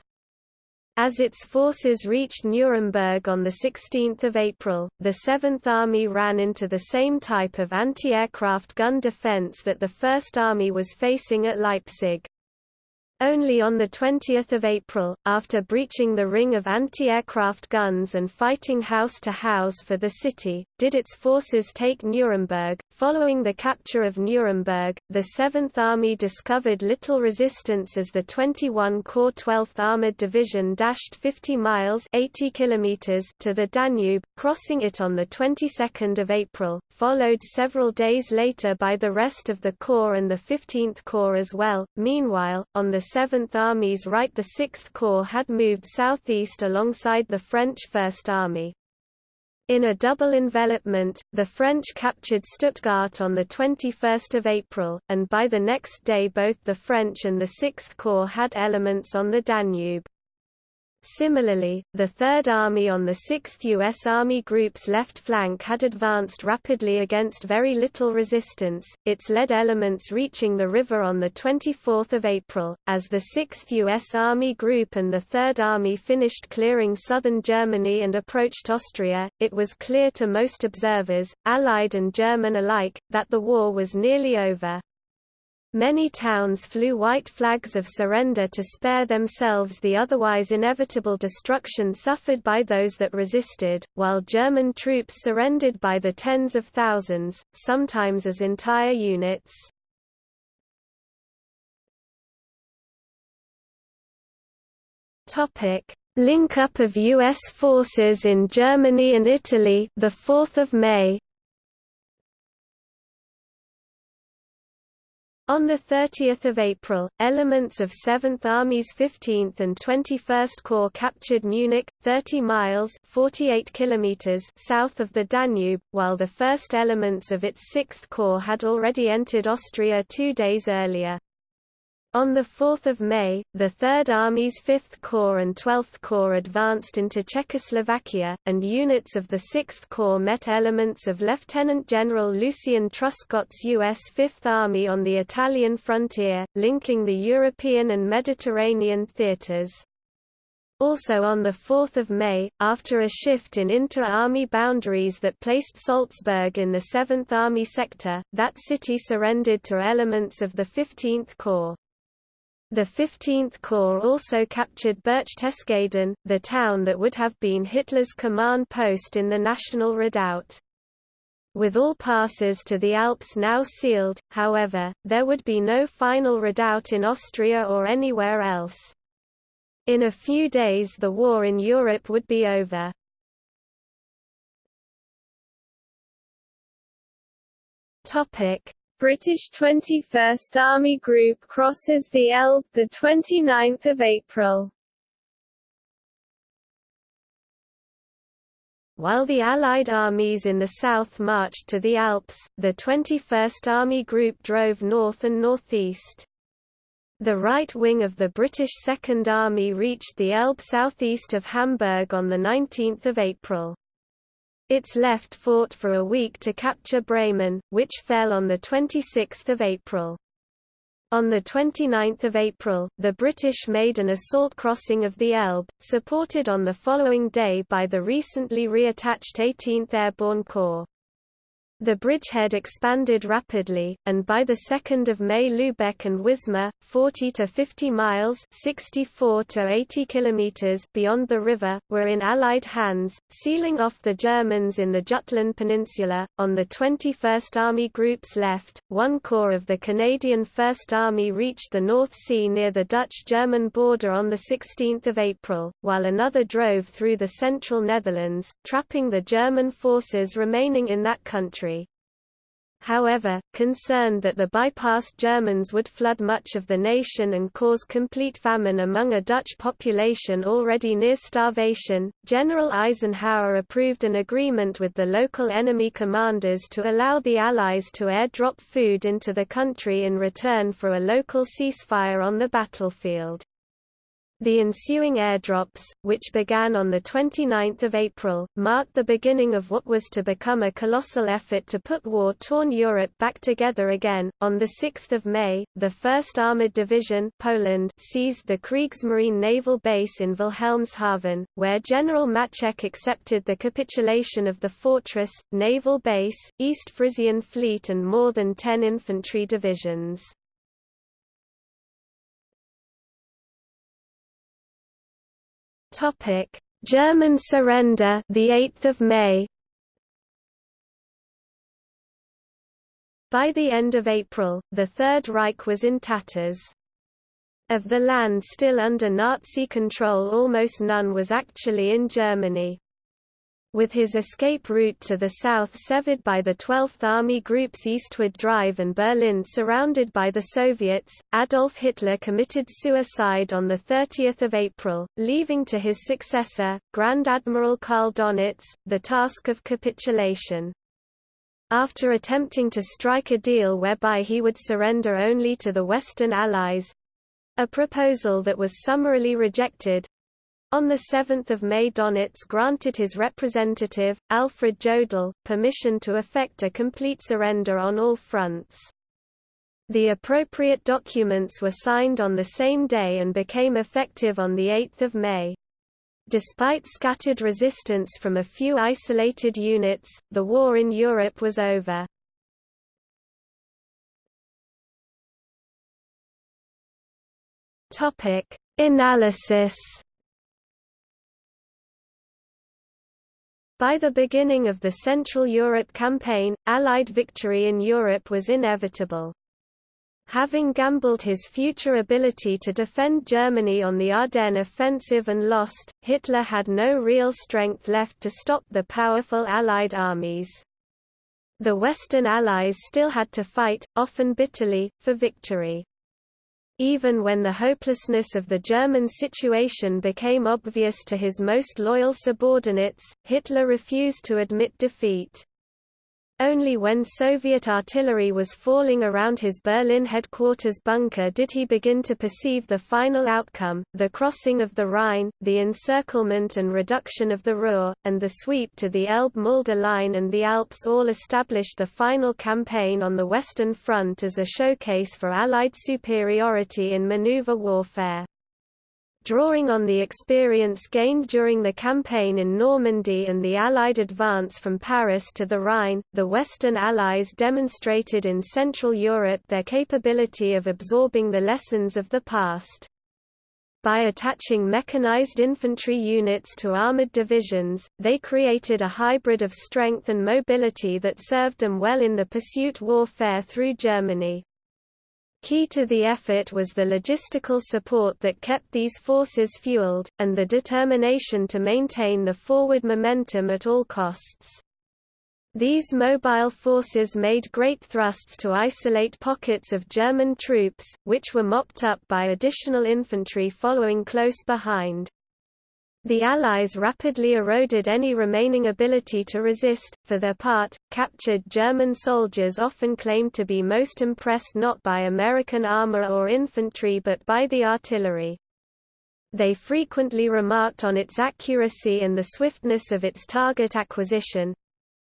As its forces reached Nuremberg on 16 April, the Seventh Army ran into the same type of anti-aircraft gun defense that the First Army was facing at Leipzig. Only on 20 April, after breaching the ring of anti-aircraft guns and fighting house to house for the city, did its forces take Nuremberg, Following the capture of Nuremberg, the Seventh Army discovered little resistance as the 21 Corps 12th Armored Division dashed 50 miles 80 kilometers to the Danube, crossing it on the 22nd of April, followed several days later by the rest of the Corps and the 15th Corps as well. Meanwhile, on the Seventh Army's right the Sixth Corps had moved southeast alongside the French First Army. In a double envelopment, the French captured Stuttgart on 21 April, and by the next day both the French and the Sixth Corps had elements on the Danube. Similarly, the Third Army on the 6th U.S. Army Group's left flank had advanced rapidly against very little resistance, its lead elements reaching the river on 24 April. As the 6th U.S. Army Group and the Third Army finished clearing southern Germany and approached Austria, it was clear to most observers, Allied and German alike, that the war was nearly over. Many towns flew white flags of surrender to spare themselves the otherwise inevitable destruction suffered by those that resisted, while German troops surrendered by the tens of thousands, sometimes as entire units. Link-up of U.S. forces in Germany and Italy the 4th of May On 30 April, elements of 7th Army's 15th and 21st Corps captured Munich, 30 miles 48 kilometers south of the Danube, while the first elements of its 6th Corps had already entered Austria two days earlier. On 4 May, the Third Army's 5th Corps and 12th Corps advanced into Czechoslovakia, and units of the 6th Corps met elements of Lieutenant General Lucien Truscott's U.S. Fifth Army on the Italian frontier, linking the European and Mediterranean theaters. Also on 4 May, after a shift in inter-army boundaries that placed Salzburg in the 7th Army sector, that city surrendered to elements of the 15th Corps. The 15th Corps also captured Berchtesgaden, the town that would have been Hitler's command post in the National Redoubt. With all passes to the Alps now sealed, however, there would be no final redoubt in Austria or anywhere else. In a few days the war in Europe would be over. British 21st Army Group crosses the Elbe, the 29th of April. While the Allied armies in the south marched to the Alps, the 21st Army Group drove north and northeast. The right wing of the British Second Army reached the Elbe southeast of Hamburg on 19 April. Its left fought for a week to capture Bremen, which fell on 26 April. On 29 April, the British made an assault crossing of the Elbe, supported on the following day by the recently reattached 18th Airborne Corps. The bridgehead expanded rapidly, and by 2 May Lübeck and Wismar, 40 to 50 miles 64 to 80 kilometers beyond the river, were in Allied hands, sealing off the Germans in the Jutland Peninsula. On the 21st Army Group's left, one corps of the Canadian First Army reached the North Sea near the Dutch-German border on 16 April, while another drove through the central Netherlands, trapping the German forces remaining in that country However, concerned that the bypassed Germans would flood much of the nation and cause complete famine among a Dutch population already near starvation, General Eisenhower approved an agreement with the local enemy commanders to allow the Allies to airdrop food into the country in return for a local ceasefire on the battlefield. The ensuing airdrops, which began on 29 April, marked the beginning of what was to become a colossal effort to put war-torn Europe back together again. On 6 May, the 1st Armoured Division Poland seized the Kriegsmarine naval base in Wilhelmshaven, where General Maczek accepted the capitulation of the fortress, naval base, East Frisian Fleet and more than ten infantry divisions. Topic: German surrender, the 8th of May. By the end of April, the Third Reich was in tatters. Of the land still under Nazi control almost none was actually in Germany. With his escape route to the south severed by the 12th Army Group's eastward drive and Berlin surrounded by the Soviets, Adolf Hitler committed suicide on 30 April, leaving to his successor, Grand Admiral Karl Donitz, the task of capitulation. After attempting to strike a deal whereby he would surrender only to the Western Allies—a proposal that was summarily rejected, on 7 May Donitz granted his representative, Alfred Jodl, permission to effect a complete surrender on all fronts. The appropriate documents were signed on the same day and became effective on 8 May. Despite scattered resistance from a few isolated units, the war in Europe was over. Analysis By the beginning of the Central Europe campaign, Allied victory in Europe was inevitable. Having gambled his future ability to defend Germany on the Ardennes offensive and lost, Hitler had no real strength left to stop the powerful Allied armies. The Western Allies still had to fight, often bitterly, for victory. Even when the hopelessness of the German situation became obvious to his most loyal subordinates, Hitler refused to admit defeat. Only when Soviet artillery was falling around his Berlin headquarters bunker did he begin to perceive the final outcome, the crossing of the Rhine, the encirclement and reduction of the Ruhr, and the sweep to the Elbe-Mulde line and the Alps all established the final campaign on the Western Front as a showcase for Allied superiority in maneuver warfare. Drawing on the experience gained during the campaign in Normandy and the Allied advance from Paris to the Rhine, the Western Allies demonstrated in Central Europe their capability of absorbing the lessons of the past. By attaching mechanized infantry units to armored divisions, they created a hybrid of strength and mobility that served them well in the pursuit warfare through Germany. Key to the effort was the logistical support that kept these forces fueled, and the determination to maintain the forward momentum at all costs. These mobile forces made great thrusts to isolate pockets of German troops, which were mopped up by additional infantry following close behind. The Allies rapidly eroded any remaining ability to resist. For their part, captured German soldiers often claimed to be most impressed not by American armor or infantry but by the artillery. They frequently remarked on its accuracy and the swiftness of its target acquisition,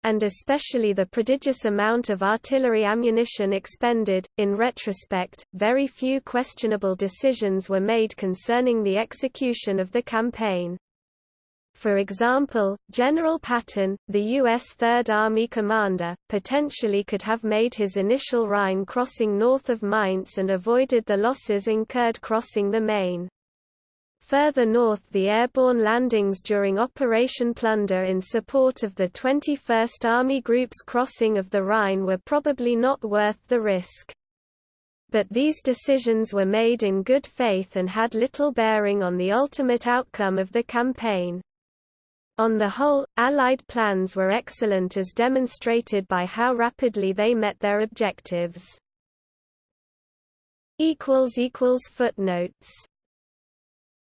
and especially the prodigious amount of artillery ammunition expended. In retrospect, very few questionable decisions were made concerning the execution of the campaign. For example, General Patton, the U.S. Third Army commander, potentially could have made his initial Rhine crossing north of Mainz and avoided the losses incurred crossing the Main. Further north the airborne landings during Operation Plunder in support of the 21st Army Group's crossing of the Rhine were probably not worth the risk. But these decisions were made in good faith and had little bearing on the ultimate outcome of the campaign. On the whole, Allied plans were excellent as demonstrated by how rapidly they met their objectives. Footnotes